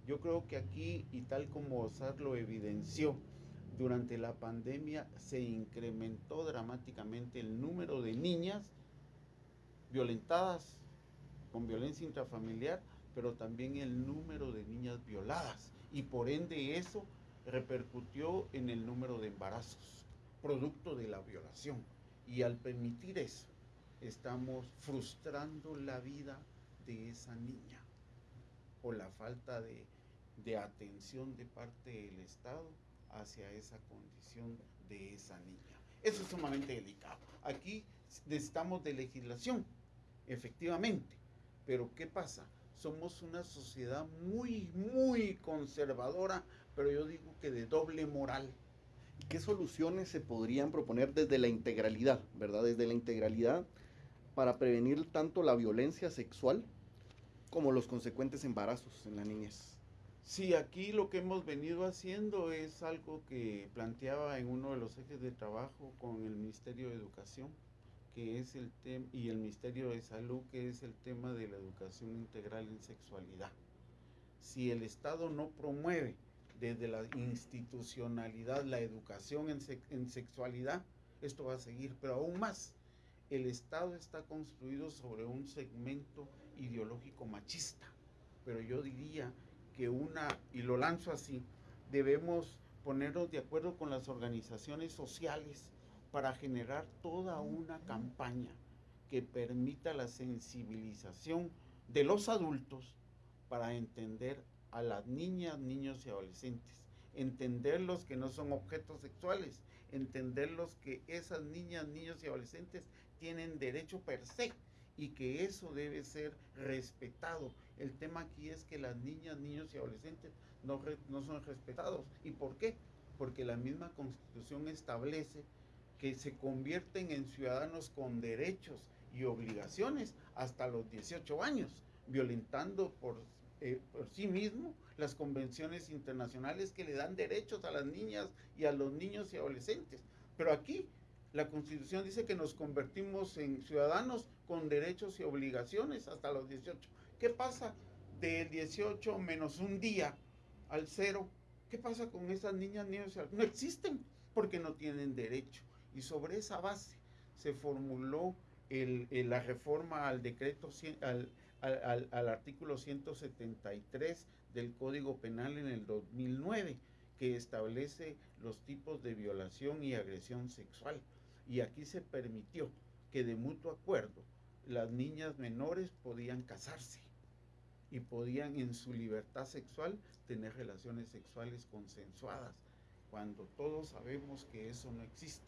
Yo creo que aquí, y tal como OSAR lo evidenció, durante la pandemia se incrementó dramáticamente el número de niñas violentadas con violencia intrafamiliar, pero también el número de niñas violadas. Y por ende eso repercutió en el número de embarazos, producto de la violación. Y al permitir eso, estamos frustrando la vida de esa niña por la falta de, de, atención de parte del Estado hacia esa condición de esa niña. Eso es sumamente delicado. Aquí necesitamos de legislación, efectivamente, pero ¿qué pasa? Somos una sociedad muy, muy conservadora, pero yo digo que de doble moral. ¿Qué soluciones se podrían proponer desde la integralidad, verdad? Desde la integralidad para prevenir tanto la violencia sexual como los consecuentes embarazos en la niñez. Sí, aquí lo que hemos venido haciendo es algo que planteaba en uno de los ejes de trabajo con el Ministerio de Educación, que es el tema, y el Ministerio de Salud, que es el tema de la educación integral en sexualidad. Si el Estado no promueve desde la institucionalidad la educación en, en sexualidad, esto va a seguir, pero aún más el Estado está construido sobre un segmento ideológico machista, pero yo diría que una, y lo lanzo así, debemos ponernos de acuerdo con las organizaciones sociales para generar toda una campaña que permita la sensibilización de los adultos para entender a las niñas, niños y adolescentes, entenderlos que no son objetos sexuales, entenderlos que esas niñas, niños y adolescentes tienen derecho per se y que eso debe ser respetado. El tema aquí es que las niñas, niños y adolescentes no, no son respetados. ¿Y por qué? Porque la misma constitución establece que se convierten en ciudadanos con derechos y obligaciones hasta los 18 años, violentando por, eh, por sí mismo las convenciones internacionales que le dan derechos a las niñas y a los niños y adolescentes. Pero aquí la Constitución dice que nos convertimos en ciudadanos con derechos y obligaciones hasta los 18. ¿Qué pasa del 18 menos un día al cero? ¿Qué pasa con esas niñas, niños? No existen porque no tienen derecho. Y sobre esa base se formuló el, la reforma al decreto, al, artículo 173 del Código Penal en el 2009, que establece los tipos de violación y agresión sexual. Y aquí se permitió que de mutuo acuerdo las niñas menores podían casarse y podían en su libertad sexual tener relaciones sexuales consensuadas, cuando todos sabemos que eso no existe,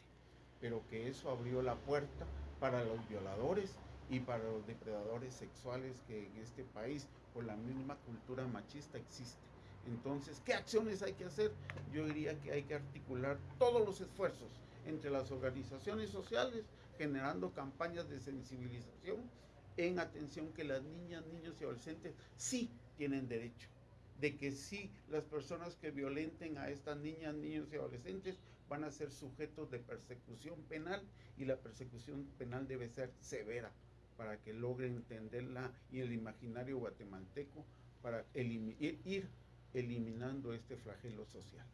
pero que eso abrió la puerta para los violadores y para los depredadores sexuales que en este país por la misma cultura machista existe. Entonces, ¿qué acciones hay que hacer? Yo diría que hay que articular todos los esfuerzos entre las organizaciones sociales, generando campañas de sensibilización en atención que las niñas, niños y adolescentes sí tienen derecho de que sí, las personas que violenten a estas niñas, niños y adolescentes van a ser sujetos de persecución penal y la persecución penal debe ser severa para que logren entenderla y el imaginario guatemalteco para ir eliminando este flagelo social.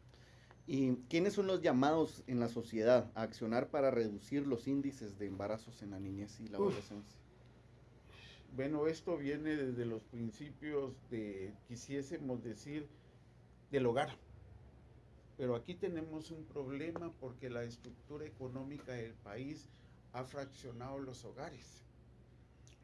¿Y quiénes son los llamados en la sociedad a accionar para reducir los índices de embarazos en la niñez y la adolescencia? Bueno, esto viene desde los principios de, quisiésemos decir, del hogar. Pero aquí tenemos un problema porque la estructura económica del país ha fraccionado los hogares.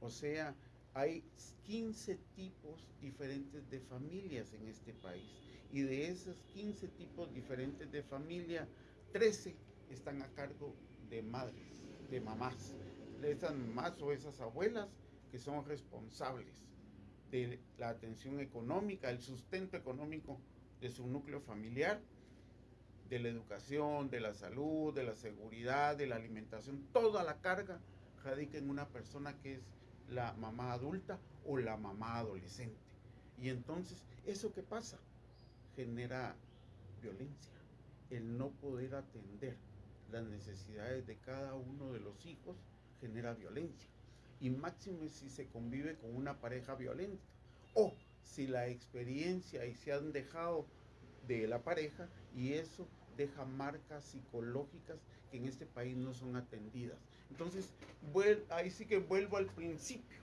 O sea, hay 15 tipos diferentes de familias en este país. Y de esos 15 tipos diferentes de familia, 13 están a cargo de madres, de mamás. Esas mamás o esas abuelas que son responsables de la atención económica, el sustento económico de su núcleo familiar, de la educación, de la salud, de la seguridad, de la alimentación, toda la carga radica en una persona que es la mamá adulta o la mamá adolescente. Y entonces, ¿eso qué pasa? Genera violencia, el no poder atender las necesidades de cada uno de los hijos genera violencia y máximo si se convive con una pareja violenta o si la experiencia y se han dejado de la pareja y eso deja marcas psicológicas que en este país no son atendidas. Entonces, ahí sí que vuelvo al principio.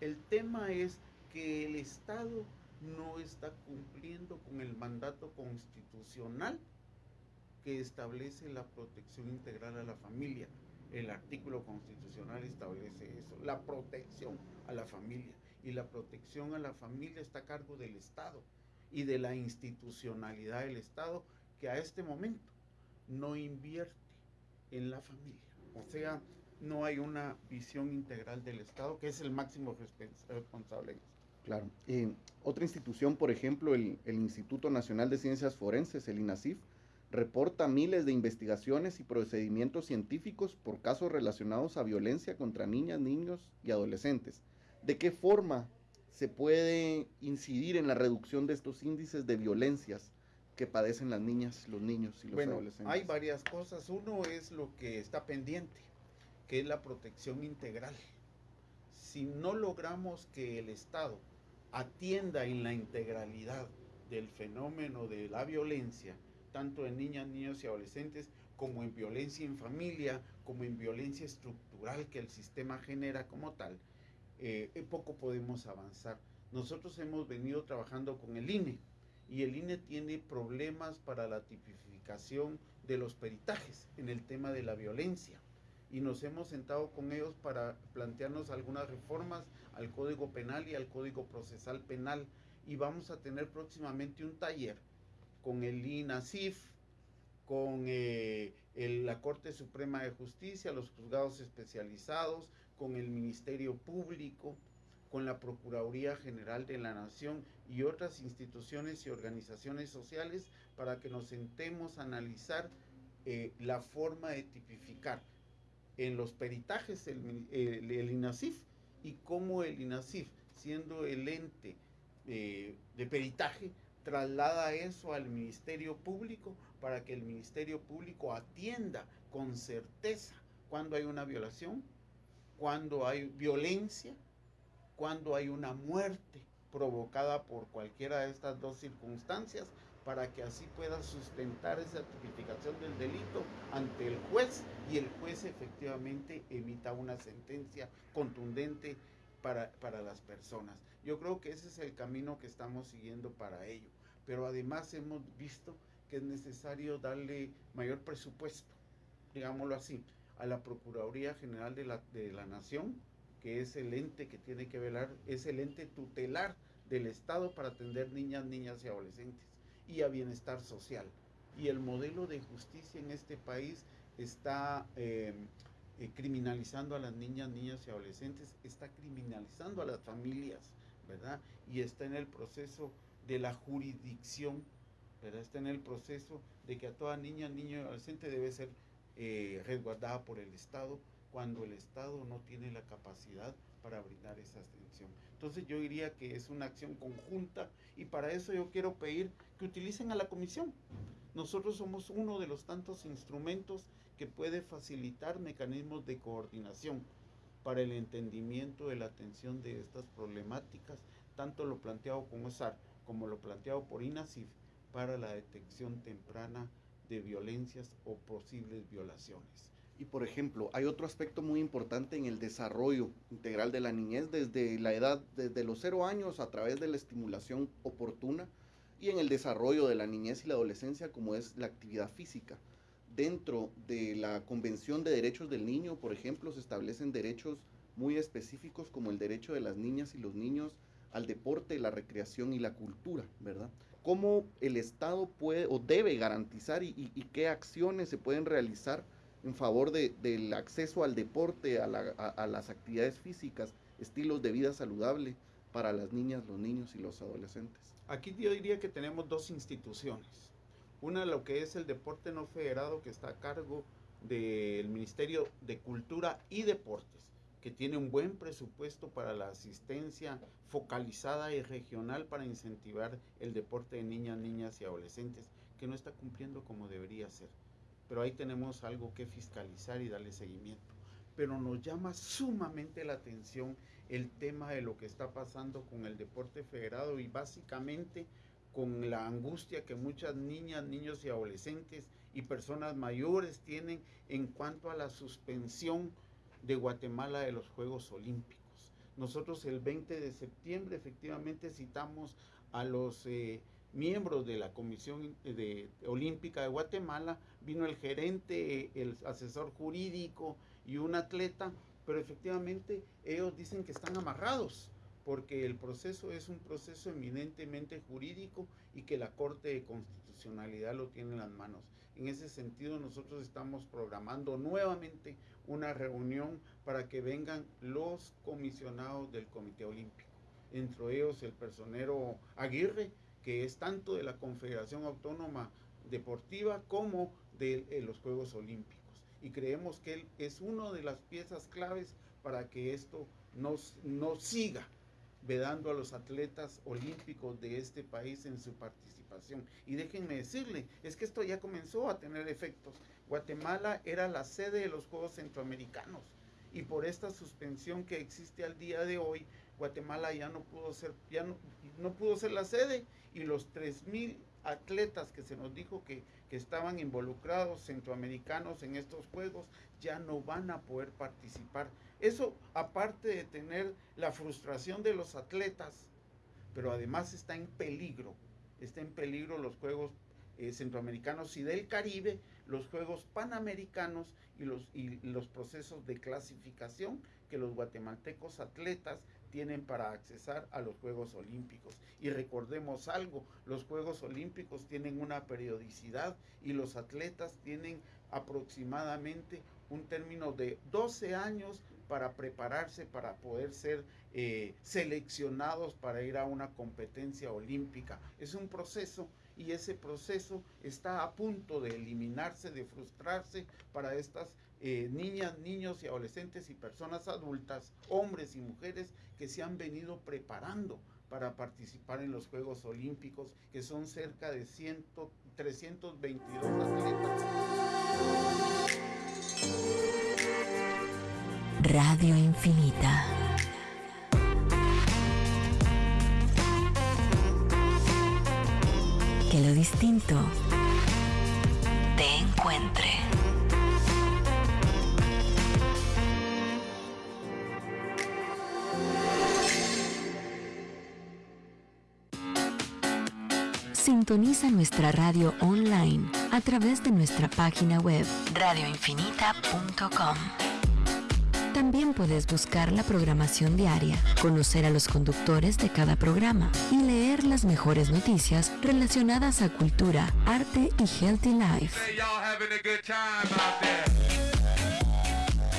El tema es que el Estado no está cumpliendo con el mandato constitucional que establece la protección integral a la familia. El artículo constitucional establece eso, la protección a la familia. Y la protección a la familia está a cargo del Estado y de la institucionalidad del Estado que a este momento no invierte en la familia. O sea, no hay una visión integral del Estado, que es el máximo responsable. Claro. Otra institución, por ejemplo, el, el Instituto Nacional de Ciencias Forenses, el INACIF, reporta miles de investigaciones y procedimientos científicos por casos relacionados a violencia contra niñas, niños y adolescentes. ¿De qué forma se puede incidir en la reducción de estos índices de violencias que padecen las niñas, los niños y los bueno, adolescentes? Hay varias cosas. Uno es lo que está pendiente, que es la protección integral. Si no logramos que el Estado atienda en la integralidad del fenómeno de la violencia, tanto en niñas, niños y adolescentes, como en violencia en familia, como en violencia estructural que el sistema genera como tal, eh, poco podemos avanzar. Nosotros hemos venido trabajando con el INE y el INE tiene problemas para la tipificación de los peritajes en el tema de la violencia. Y nos hemos sentado con ellos para plantearnos algunas reformas al Código Penal y al Código Procesal Penal. Y vamos a tener próximamente un taller con el INASIF, con eh, la Corte Suprema de Justicia, los juzgados especializados, con el Ministerio Público, con la Procuraduría General de la Nación y otras instituciones y organizaciones sociales para que nos sentemos a analizar eh, la forma de tipificar en los peritajes el, el, INASIF y cómo el INASIF, siendo el ente eh, de peritaje, traslada eso al Ministerio Público para que el Ministerio Público atienda con certeza cuando hay una violación, cuando hay violencia, cuando hay una muerte provocada por cualquiera de estas dos circunstancias, para que así pueda sustentar esa tipificación del delito ante el juez y el juez efectivamente emita una sentencia contundente para, para las personas. Yo creo que ese es el camino que estamos siguiendo para ello. Pero además hemos visto que es necesario darle mayor presupuesto, digámoslo así, a la Procuraduría General de la, de la Nación, que es el ente que tiene que velar, es el ente tutelar del Estado para atender niñas, niñas y adolescentes y a bienestar social. Y el modelo de justicia en este país está eh, eh, criminalizando a las niñas, niños y adolescentes, está criminalizando a las familias, ¿verdad? Y está en el proceso de la jurisdicción, ¿verdad? Está en el proceso de que a toda niña, niño y adolescente debe ser eh, resguardada por el Estado cuando el Estado no tiene la capacidad para brindar esa atención. Entonces yo diría que es una acción conjunta y para eso yo quiero pedir que utilicen a la comisión. Nosotros somos uno de los tantos instrumentos que puede facilitar mecanismos de coordinación para el entendimiento de la atención de estas problemáticas, tanto lo planteado con OSAR como lo planteado por INASIF para la detección temprana de violencias o posibles violaciones. Y por ejemplo, hay otro aspecto muy importante en el desarrollo integral de la niñez desde la edad, desde los cero años a través de la estimulación oportuna y en el desarrollo de la niñez y la adolescencia como es la actividad física. Dentro de la Convención de Derechos del Niño, por ejemplo, se establecen derechos muy específicos como el derecho de las niñas y los niños al deporte, la recreación y la cultura, ¿verdad? ¿Cómo el Estado puede o debe garantizar y, y qué acciones se pueden realizar en favor de, del acceso al deporte, a, la, las actividades físicas, estilos de vida saludable para las niñas, los niños y los adolescentes. Aquí yo diría que tenemos dos instituciones. Una, lo que es el deporte no federado, que está a cargo del Ministerio de Cultura y Deportes, que tiene un buen presupuesto para la asistencia focalizada y regional para incentivar el deporte de niñas, niñas y adolescentes, que no está cumpliendo como debería ser pero ahí tenemos algo que fiscalizar y darle seguimiento. Pero nos llama sumamente la atención el tema de lo que está pasando con el deporte federado y básicamente con la angustia que muchas niñas, niños y adolescentes y personas mayores tienen en cuanto a la suspensión de Guatemala de los Juegos Olímpicos. Nosotros el 20 de septiembre efectivamente citamos a los eh, miembros de la Comisión de, Olímpica de Guatemala, vino el gerente, el asesor jurídico y un atleta, pero efectivamente ellos dicen que están amarrados porque el proceso es un proceso eminentemente jurídico y que la Corte de Constitucionalidad lo tiene en las manos. En ese sentido, nosotros estamos programando nuevamente una reunión para que vengan los comisionados del Comité Olímpico, entre ellos el personero Aguirre, que es tanto de la Confederación Autónoma Deportiva como de, de los Juegos Olímpicos. Y creemos que él es una de las piezas claves para que esto no, no siga vedando a los atletas olímpicos de este país en su participación. Y déjenme decirle, es que esto ya comenzó a tener efectos. Guatemala era la sede de los Juegos Centroamericanos y por esta suspensión que existe al día de hoy, Guatemala ya no pudo ser, ya no, no pudo ser la sede y los 3.000 atletas que se nos dijo que, que, estaban involucrados, centroamericanos en estos juegos, ya no van a poder participar. Eso aparte de tener la frustración de los atletas, pero además está en peligro, está en peligro los Juegos eh, Centroamericanos y del Caribe, los Juegos Panamericanos y los, y los procesos de clasificación que los guatemaltecos atletas tienen para accesar a los Juegos Olímpicos. Y recordemos algo, los Juegos Olímpicos tienen una periodicidad y los atletas tienen aproximadamente un término de 12 años para prepararse para poder ser eh, seleccionados para ir a una competencia olímpica. Es un proceso y ese proceso está a punto de eliminarse, de frustrarse para estas eh, niñas, niños y adolescentes y personas adultas, hombres y mujeres que se han venido preparando para participar en los Juegos Olímpicos, que son cerca de 100, 322 atletas. Radio Infinita. Que lo distinto te encuentre. Sintoniza nuestra radio online a través de nuestra página web radioinfinita.com. También puedes buscar la programación diaria, conocer a los conductores de cada programa y leer las mejores noticias relacionadas a cultura, arte y healthy life.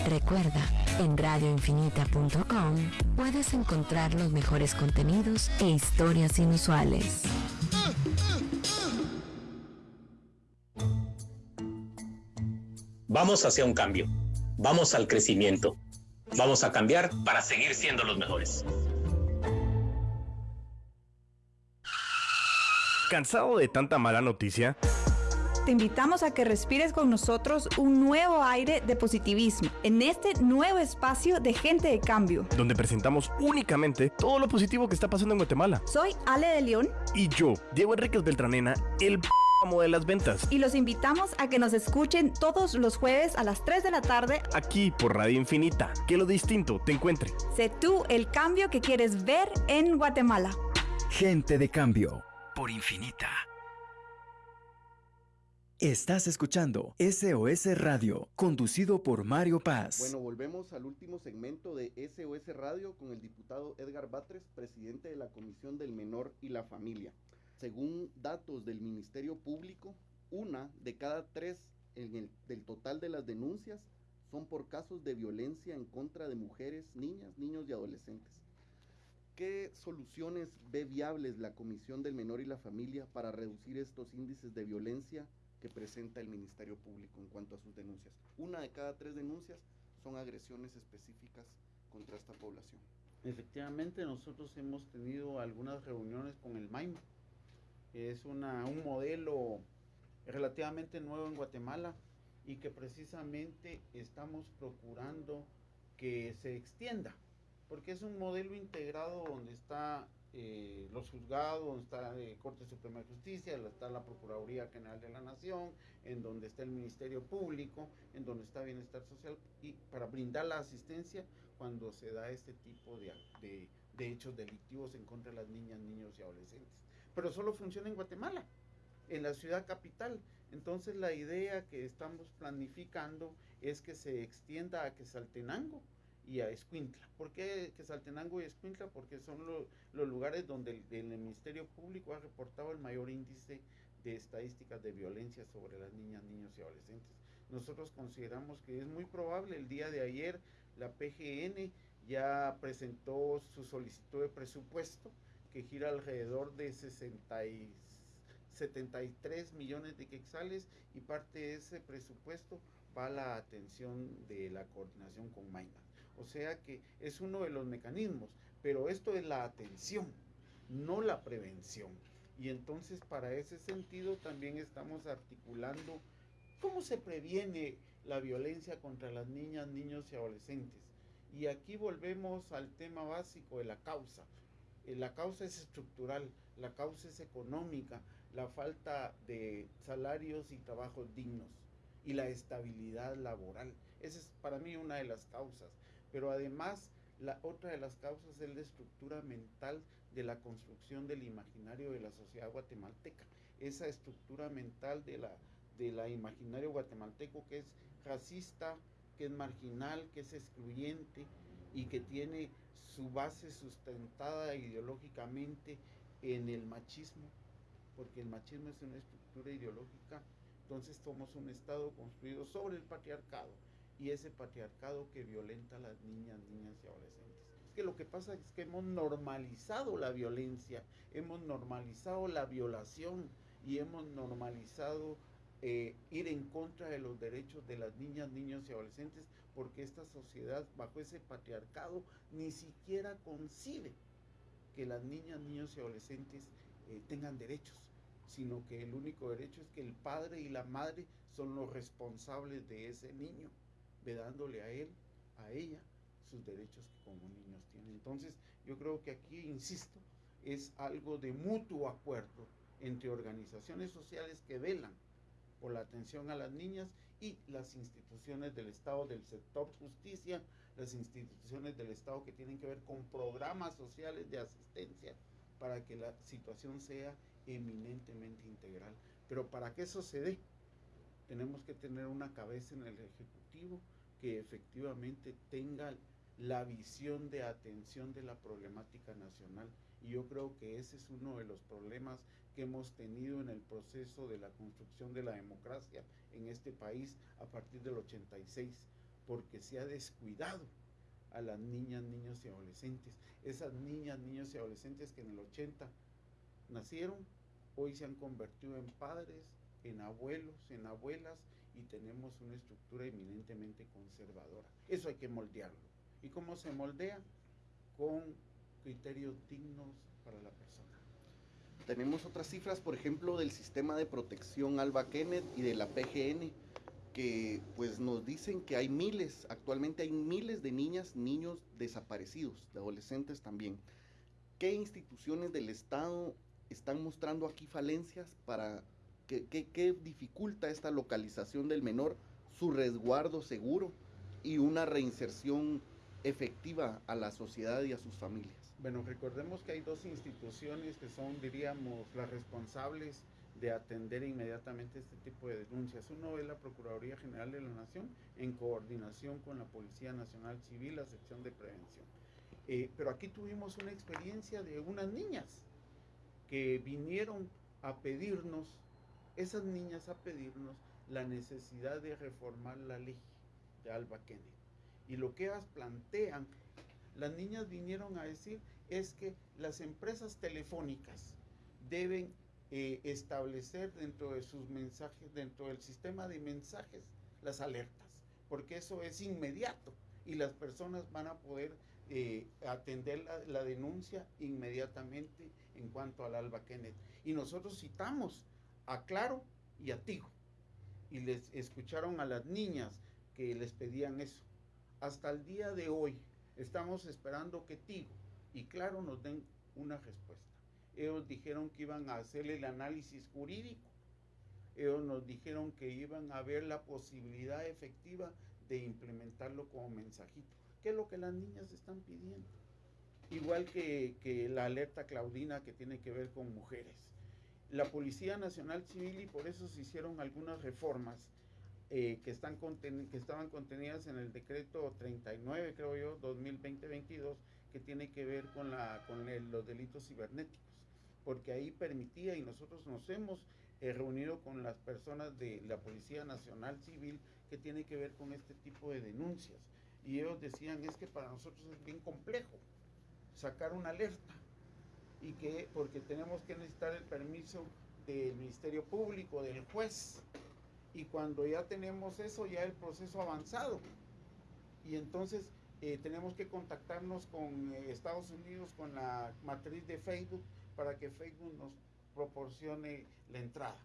Recuerda, en radioinfinita.com puedes encontrar los mejores contenidos e historias inusuales. Vamos hacia un cambio. Vamos al crecimiento. Vamos a cambiar para seguir siendo los mejores. ¿Cansado de tanta mala noticia? Te invitamos a que respires con nosotros un nuevo aire de positivismo en este nuevo espacio de gente de cambio. Donde presentamos únicamente todo lo positivo que está pasando en Guatemala. Soy Ale de León. Y yo, Diego Enríquez Beltranena, el de las ventas. Y los invitamos a que nos escuchen todos los jueves a las 3 de la tarde. Aquí por Radio Infinita. Que lo distinto te encuentre. Sé tú el cambio que quieres ver en Guatemala. Gente de cambio por Infinita. Estás escuchando SOS Radio, conducido por Mario Paz. Bueno, volvemos al último segmento de SOS Radio con el diputado Edgar Batres, presidente de la Comisión del Menor y la Familia. Según datos del Ministerio Público, una de cada tres en el, del total de las denuncias son por casos de violencia en contra de mujeres, niñas, niños y adolescentes. ¿Qué soluciones ve viables la Comisión del Menor y la Familia para reducir estos índices de violencia que presenta el Ministerio Público en cuanto a sus denuncias? Una de cada tres denuncias son agresiones específicas contra esta población. Efectivamente, nosotros hemos tenido algunas reuniones con el MAIMA. Es una, un modelo relativamente nuevo en Guatemala y que precisamente estamos procurando que se extienda porque es un modelo integrado donde está eh, los juzgados, donde está la Corte Suprema de Justicia, está la Procuraduría General de la Nación, en donde está el Ministerio Público, en donde está Bienestar Social, y para brindar la asistencia cuando se da este tipo de, de, de hechos delictivos en contra de las niñas, niños y adolescentes. Pero solo funciona en Guatemala, en la ciudad capital. Entonces la idea que estamos planificando es que se extienda a Quesaltenango, y a Escuintla. ¿Por qué Quesaltenango y Escuintla? Porque son los lugares donde el, Ministerio Público ha reportado el mayor índice de estadísticas de violencia sobre las niñas, niños y adolescentes. Nosotros consideramos que es muy probable, el día de ayer la PGN ya presentó su solicitud de presupuesto que gira alrededor de 60 y 73 millones de quexales y parte de ese presupuesto va a la atención de la coordinación con Maima. O sea que es uno de los mecanismos, pero esto es la atención, no la prevención. Y entonces para ese sentido también estamos articulando cómo se previene la violencia contra las niñas, niños y adolescentes. Y aquí volvemos al tema básico de la causa. Eh, la causa es estructural, la causa es económica, la falta de salarios y trabajos dignos y la estabilidad laboral. Esa es para mí una de las causas. Pero además, la otra de las causas es la estructura mental de la construcción del imaginario de la sociedad guatemalteca. Esa estructura mental de la, de la imaginario guatemalteco que es racista, que es marginal, que es excluyente y que tiene su base sustentada ideológicamente en el machismo, porque el machismo es una estructura ideológica, entonces somos un Estado construido sobre el patriarcado y ese patriarcado que violenta a las niñas, niñas y adolescentes. Es que lo que pasa es que hemos normalizado la violencia, hemos normalizado la violación y hemos normalizado eh, ir en contra de los derechos de las niñas, niños y adolescentes, porque esta sociedad, bajo ese patriarcado, ni siquiera concibe que las niñas, niños y adolescentes eh, tengan derechos, sino que el único derecho es que el padre y la madre son los responsables de ese niño vedándole a él, a ella, sus derechos que como niños tienen. Entonces, yo creo que aquí, insisto, es algo de mutuo acuerdo entre organizaciones sociales que velan por la atención a las niñas y las instituciones del Estado, del sector justicia, las instituciones del Estado que tienen que ver con programas sociales de asistencia para que la situación sea eminentemente integral. Pero para que eso se dé, tenemos que tener una cabeza en el Ejecutivo que efectivamente tenga la visión de atención de la problemática nacional. Y yo creo que ese es uno de los problemas que hemos tenido en el proceso de la construcción de la democracia en este país a partir del 86, porque se ha descuidado a las niñas, niños y adolescentes. Esas niñas, niños y adolescentes que en el 80 nacieron, hoy se han convertido en padres, en abuelos, en abuelas y tenemos una estructura eminentemente conservadora. Eso hay que moldearlo ¿Y cómo se moldea? Con criterios dignos para la persona. Tenemos otras cifras, por ejemplo, del sistema de protección Alba Kenneth y de la PGN, que pues nos dicen que hay miles, actualmente hay miles de niñas, niños desaparecidos, de adolescentes también. ¿Qué instituciones del Estado están mostrando aquí falencias para que, que dificulta esta localización del menor, su resguardo seguro y una reinserción efectiva a la sociedad y a sus familias? Bueno, recordemos que hay dos instituciones que son, diríamos, las responsables de atender inmediatamente este tipo de denuncias. Uno es la Procuraduría General de la Nación en coordinación con la Policía Nacional Civil, la sección de prevención. Eh, pero aquí tuvimos una experiencia de unas niñas que vinieron a pedirnos, esas niñas a pedirnos la necesidad de reformar la ley de Alba Kennedy. Y lo que ellas plantean, las niñas vinieron a decir es que las empresas telefónicas deben eh, establecer dentro de sus mensajes, dentro del sistema de mensajes, las alertas, porque eso es inmediato y las personas van a poder eh, atender la, denuncia inmediatamente en cuanto al Alba Kenneth. Y nosotros citamos a Claro y a Tigo y les escucharon a las niñas que les pedían eso. Hasta el día de hoy estamos esperando que Tigo y Claro nos den una respuesta. Ellos dijeron que iban a hacer el análisis jurídico. Ellos nos dijeron que iban a ver la posibilidad efectiva de implementarlo como mensajito, que es lo que las niñas están pidiendo. Igual que, la alerta Claudina que tiene que ver con mujeres. La Policía Nacional Civil, y por eso se hicieron algunas reformas eh, que, están que estaban contenidas en el decreto 39, creo yo, 2020-22, que tiene que ver con, la, con los delitos cibernéticos porque ahí permitía y nosotros nos hemos eh, reunido con las personas de la Policía Nacional Civil que tiene que ver con este tipo de denuncias. Y ellos decían, es que para nosotros es bien complejo sacar una alerta y que porque tenemos que necesitar el permiso del Ministerio Público, del juez, y cuando ya tenemos eso, ya el proceso avanzado. Y entonces eh, tenemos que contactarnos con eh, Estados Unidos, con la matriz de Facebook, para que Facebook nos proporcione la entrada.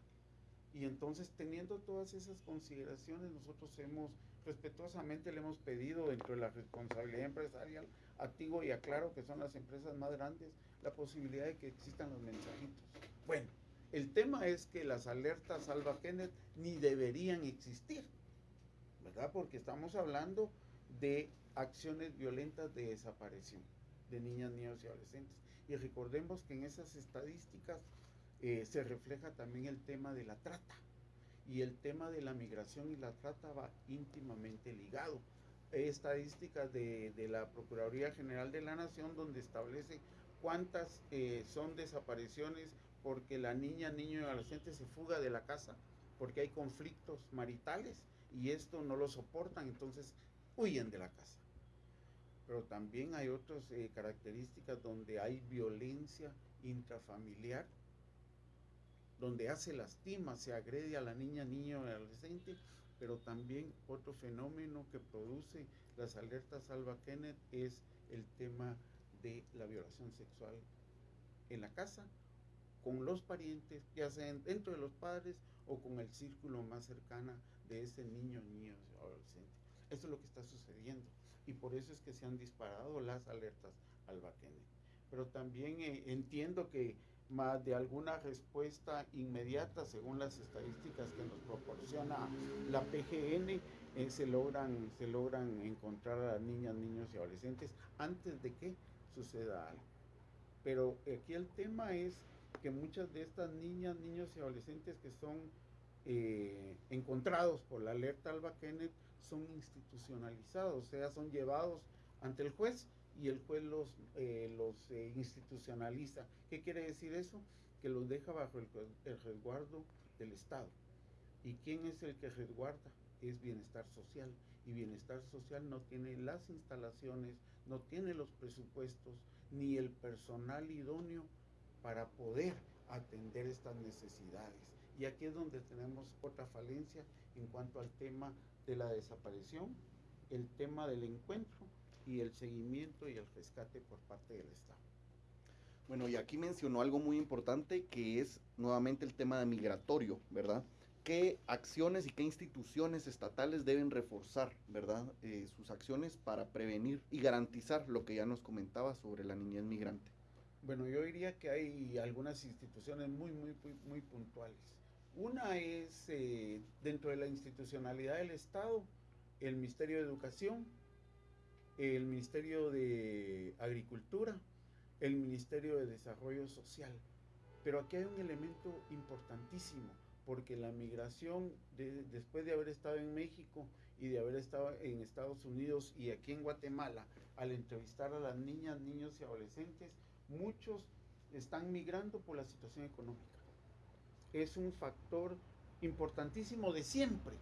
Y entonces, teniendo todas esas consideraciones, nosotros hemos, respetuosamente le hemos pedido dentro de la responsabilidad empresarial a Tigo y a Claro, que son las empresas más grandes, la posibilidad de que existan los mensajitos. Bueno, el tema es que las alertas Salva Kenneth ni deberían existir, ¿verdad? Porque estamos hablando de acciones violentas de desaparición de niñas, niños y adolescentes. Y recordemos que en esas estadísticas eh, se refleja también el tema de la trata. Y el tema de la migración y la trata va íntimamente ligado. Hay estadísticas de, la Procuraduría General de la Nación donde establece cuántas eh, son desapariciones porque la niña, niño y adolescente se fuga de la casa, porque hay conflictos maritales y esto no lo soportan, entonces huyen de la casa. Pero también hay otras eh, características donde hay violencia intrafamiliar, donde hace lastima, se agrede a la niña, niño y adolescente, pero también otro fenómeno que produce las alertas Alba Kenneth es el tema de la violación sexual en la casa, con los parientes, ya sea dentro de los padres o con el círculo más cercano de ese niño, niño adolescente. Eso es lo que está sucediendo y por eso es que se han disparado las alertas al Baquene. Pero también eh, entiendo que más de alguna respuesta inmediata, según las estadísticas que nos proporciona la PGN, eh, se, logran, se logran encontrar a niñas, niños y adolescentes antes de que suceda algo. Pero aquí el tema es que muchas de estas niñas, niños y adolescentes que son eh, encontrados por la alerta Alba Kenneth son institucionalizados, o sea, son llevados ante el juez y el juez los, eh, los eh, institucionaliza. ¿Qué quiere decir eso? Que los deja bajo el, el, resguardo del Estado. ¿Y quién es el que resguarda? Es bienestar social. Y bienestar social no tiene las instalaciones, no tiene los presupuestos, ni el personal idóneo para poder atender estas necesidades. Y aquí es donde tenemos otra falencia en cuanto al tema de la desaparición, el tema del encuentro y el seguimiento y el rescate por parte del Estado. Bueno, y aquí mencionó algo muy importante que es nuevamente el tema migratorio, ¿verdad? ¿Qué acciones y qué instituciones estatales deben reforzar, ¿verdad? Eh, sus acciones para prevenir y garantizar lo que ya nos comentaba sobre la niñez migrante. Bueno, yo diría que hay algunas instituciones muy, muy, muy, puntuales. Una es eh, dentro de la institucionalidad del Estado, el Ministerio de Educación, el Ministerio de Agricultura, el Ministerio de Desarrollo Social. Pero aquí hay un elemento importantísimo, porque la migración, después de haber estado en México y de haber estado en Estados Unidos y aquí en Guatemala, al entrevistar a las niñas, niños y adolescentes, muchos están migrando por la situación económica. Es un factor importantísimo de siempre,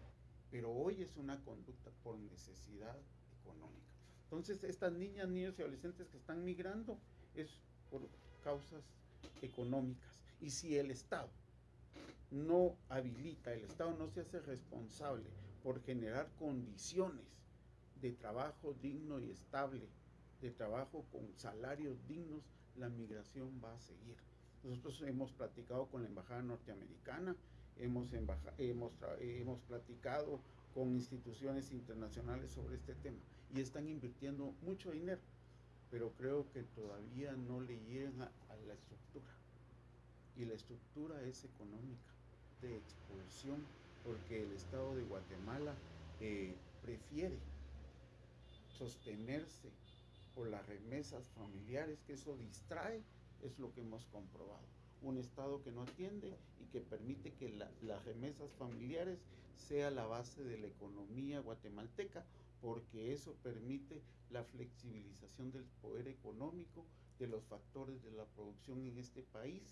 pero hoy es una conducta por necesidad económica. Entonces, estas niñas, niños y adolescentes que están migrando, es por causas económicas. Y si el Estado no habilita, el Estado no se hace responsable por generar condiciones de trabajo digno y estable, de trabajo con salarios dignos, la migración va a seguir. Nosotros hemos platicado con la Embajada Norteamericana, hemos, hemos, platicado con instituciones internacionales sobre este tema y están invirtiendo mucho dinero pero creo que todavía no le llegan a, la estructura. Y la estructura es económica, de expulsión, porque el Estado de Guatemala eh, prefiere sostenerse por las remesas familiares, que eso distrae, es lo que hemos comprobado. Un Estado que no atiende y que permite que las remesas familiares sea la base de la economía guatemalteca porque eso permite la flexibilización del poder económico, de los factores de la producción en este país.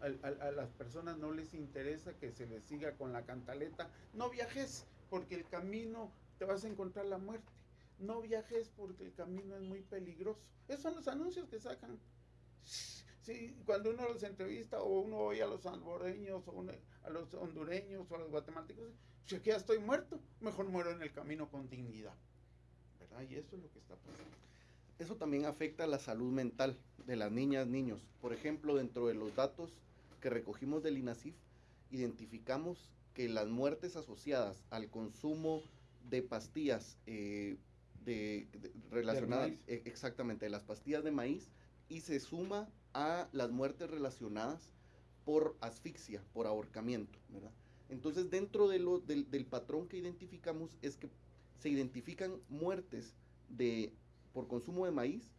A, las personas no les interesa que se les siga con la cantaleta, no viajes porque el camino te vas a encontrar la muerte, no viajes porque el camino es muy peligroso. Esos son los anuncios que sacan. Sí, cuando uno los entrevista o uno oye a los salvadoreños o a los hondureños o a los guatemaltecos, si aquí ya estoy muerto, mejor muero en el camino con dignidad. ¿Verdad? Y eso es lo que está pasando. Eso también afecta a la salud mental de las niñas, niños. Por ejemplo, dentro de los datos que recogimos del INASIF, identificamos que las muertes asociadas al consumo de pastillas eh, de, relacionadas, e, exactamente, las pastillas de maíz, y se suma a las muertes relacionadas por asfixia, por ahorcamiento, ¿verdad? Entonces, dentro de lo, del, patrón que identificamos es que se identifican muertes de, por consumo de maíz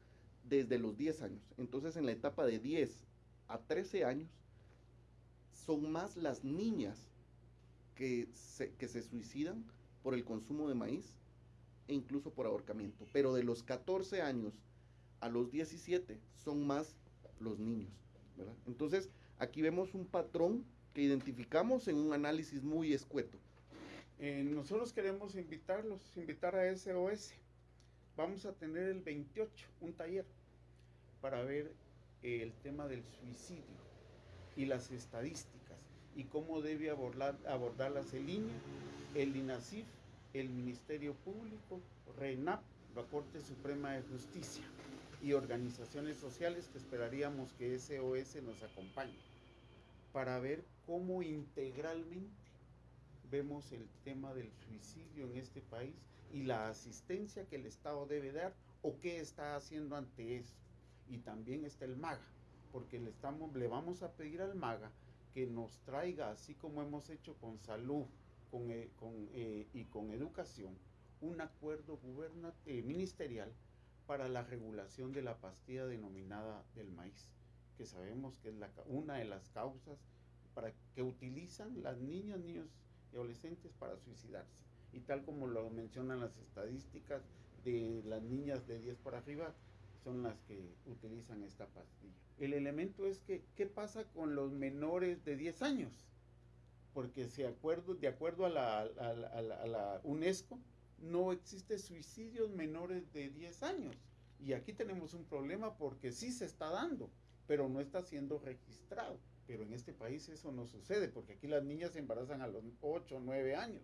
desde los 10 años. Entonces, en la etapa de 10 a 13 años, son más las niñas que se, que se suicidan por el consumo de maíz e incluso por ahorcamiento. Pero de los 14 años a los 17 son más los niños. ¿verdad? Entonces, aquí vemos un patrón que identificamos en un análisis muy escueto. Eh, nosotros queremos invitarlos, invitar a SOS. Vamos a tener el 28 un taller para ver el tema del suicidio y las estadísticas y cómo debe abordar, abordarlas el INE, el INASIF, el Ministerio Público, RENAP, la Corte Suprema de Justicia y organizaciones sociales que esperaríamos que SOS nos acompañe para ver cómo integralmente vemos el tema del suicidio en este país y la asistencia que el Estado debe dar o qué está haciendo ante eso. Y también está el MAGA, porque le, estamos, le vamos a pedir al MAGA que nos traiga, así como hemos hecho con salud con, eh, eh, y con educación, un acuerdo eh, ministerial para la regulación de la pastilla denominada del maíz que sabemos que es la, una de las causas para que utilizan las niñas, niños y adolescentes para suicidarse. Y tal como lo mencionan las estadísticas de las niñas de 10 para arriba, son las que utilizan esta pastilla. El elemento es que, ¿qué pasa con los menores de 10 años? Porque acuerdo, de acuerdo a la, a la UNESCO, no existe suicidios menores de 10 años. Y aquí tenemos un problema porque sí se está dando pero no está siendo registrado. Pero en este país eso no sucede, porque aquí las niñas se embarazan a los 8 o 9 años,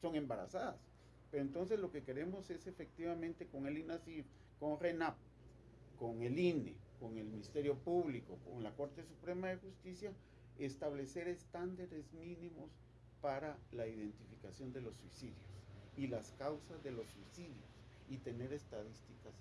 son embarazadas. Pero entonces lo que queremos es efectivamente con el INASIF, con RENAP, con el INE, con el Ministerio Público, con la Corte Suprema de Justicia, establecer estándares mínimos para la identificación de los suicidios y las causas de los suicidios y tener estadísticas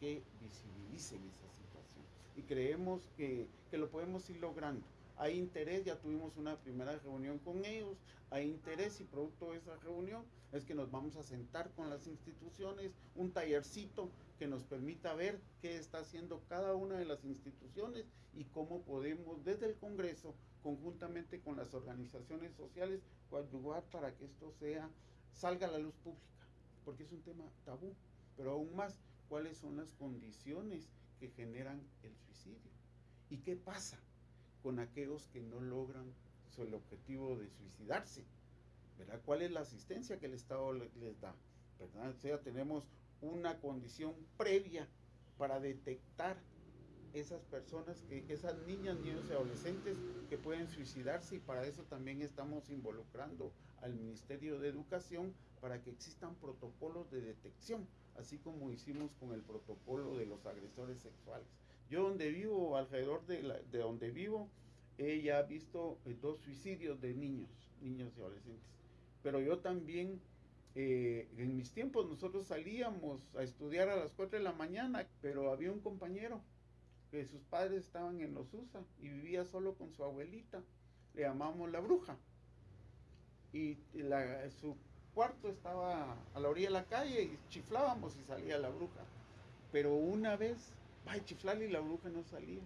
que visibilicen esa situación. Y creemos que, que lo podemos ir logrando hay interés, ya tuvimos una primera reunión con ellos, hay interés y producto de esa reunión es que nos vamos a sentar con las instituciones, un tallercito que nos permita ver qué está haciendo cada una de las instituciones y cómo podemos desde el Congreso, conjuntamente con las organizaciones sociales, coadyuvar para que esto sea, salga a la luz pública, porque es un tema tabú, pero aún más, cuáles son las condiciones que generan el suicidio y qué pasa con aquellos que no logran el objetivo de suicidarse. ¿verdad? ¿Cuál es la asistencia que el Estado les da? O sea, tenemos una condición previa para detectar esas personas, que, esas niñas, niños y adolescentes que pueden suicidarse y para eso también estamos involucrando al Ministerio de Educación para que existan protocolos de detección, así como hicimos con el protocolo de los agresores sexuales. Yo donde vivo, alrededor de, de donde vivo, he ya visto eh, dos suicidios de niños, niños y adolescentes. Pero yo también, eh, en mis tiempos nosotros salíamos a estudiar a las 4 de la mañana, pero había un compañero que sus padres estaban en los USA y vivía solo con su abuelita, le llamamos la bruja. Y su cuarto estaba a la orilla de la calle y chiflábamos y salía la bruja. Pero una vez va a chiflar y la bruja no salía.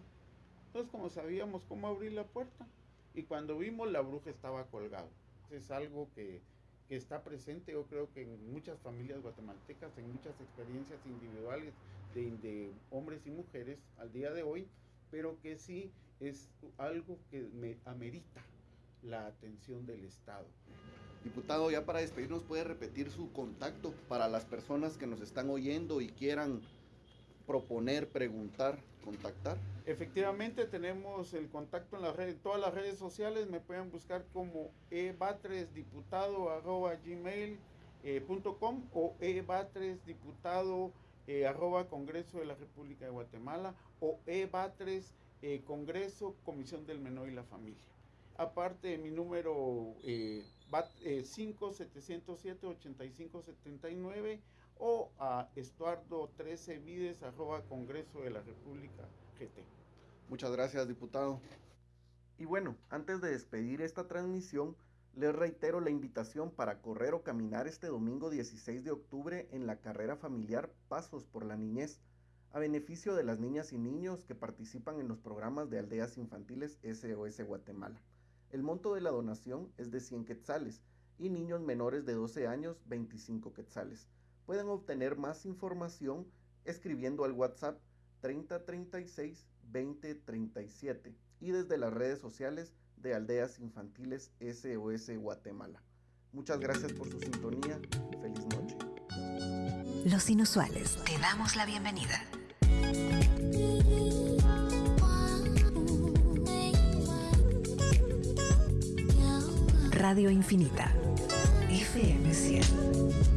Entonces, como sabíamos cómo abrir la puerta, y cuando vimos la bruja estaba colgado. Es algo que, está presente, yo creo que en muchas familias guatemaltecas, en muchas experiencias individuales de, de hombres y mujeres al día de hoy, pero que sí es algo que me amerita la atención del Estado. Diputado, ya para despedirnos, ¿puede repetir su contacto para las personas que nos están oyendo y quieran proponer, preguntar, contactar? Efectivamente tenemos el contacto en las redes, todas las redes sociales me pueden buscar como ebatresdiputado.gmail.com eh, o ebatresdiputado eh, arroba Congreso de la República de Guatemala o ebatres eh, Congreso Comisión del Menor y la Familia. Aparte de mi número eh, 5707-8579 o a estuardo 13 vides arroba Congreso de la República GT. Muchas gracias, diputado. Y bueno, antes de despedir esta transmisión, les reitero la invitación para correr o caminar este domingo 16 de octubre en la carrera familiar Pasos por la Niñez, a beneficio de las niñas y niños que participan en los programas de aldeas infantiles SOS Guatemala. El monto de la donación es de 100 quetzales y niños menores de 12 años 25 quetzales. Pueden obtener más información escribiendo al WhatsApp 3036 2037 y desde las redes sociales de Aldeas Infantiles SOS Guatemala. Muchas gracias por su sintonía. Feliz noche. Los inusuales, te damos la bienvenida. Radio Infinita, FM 100.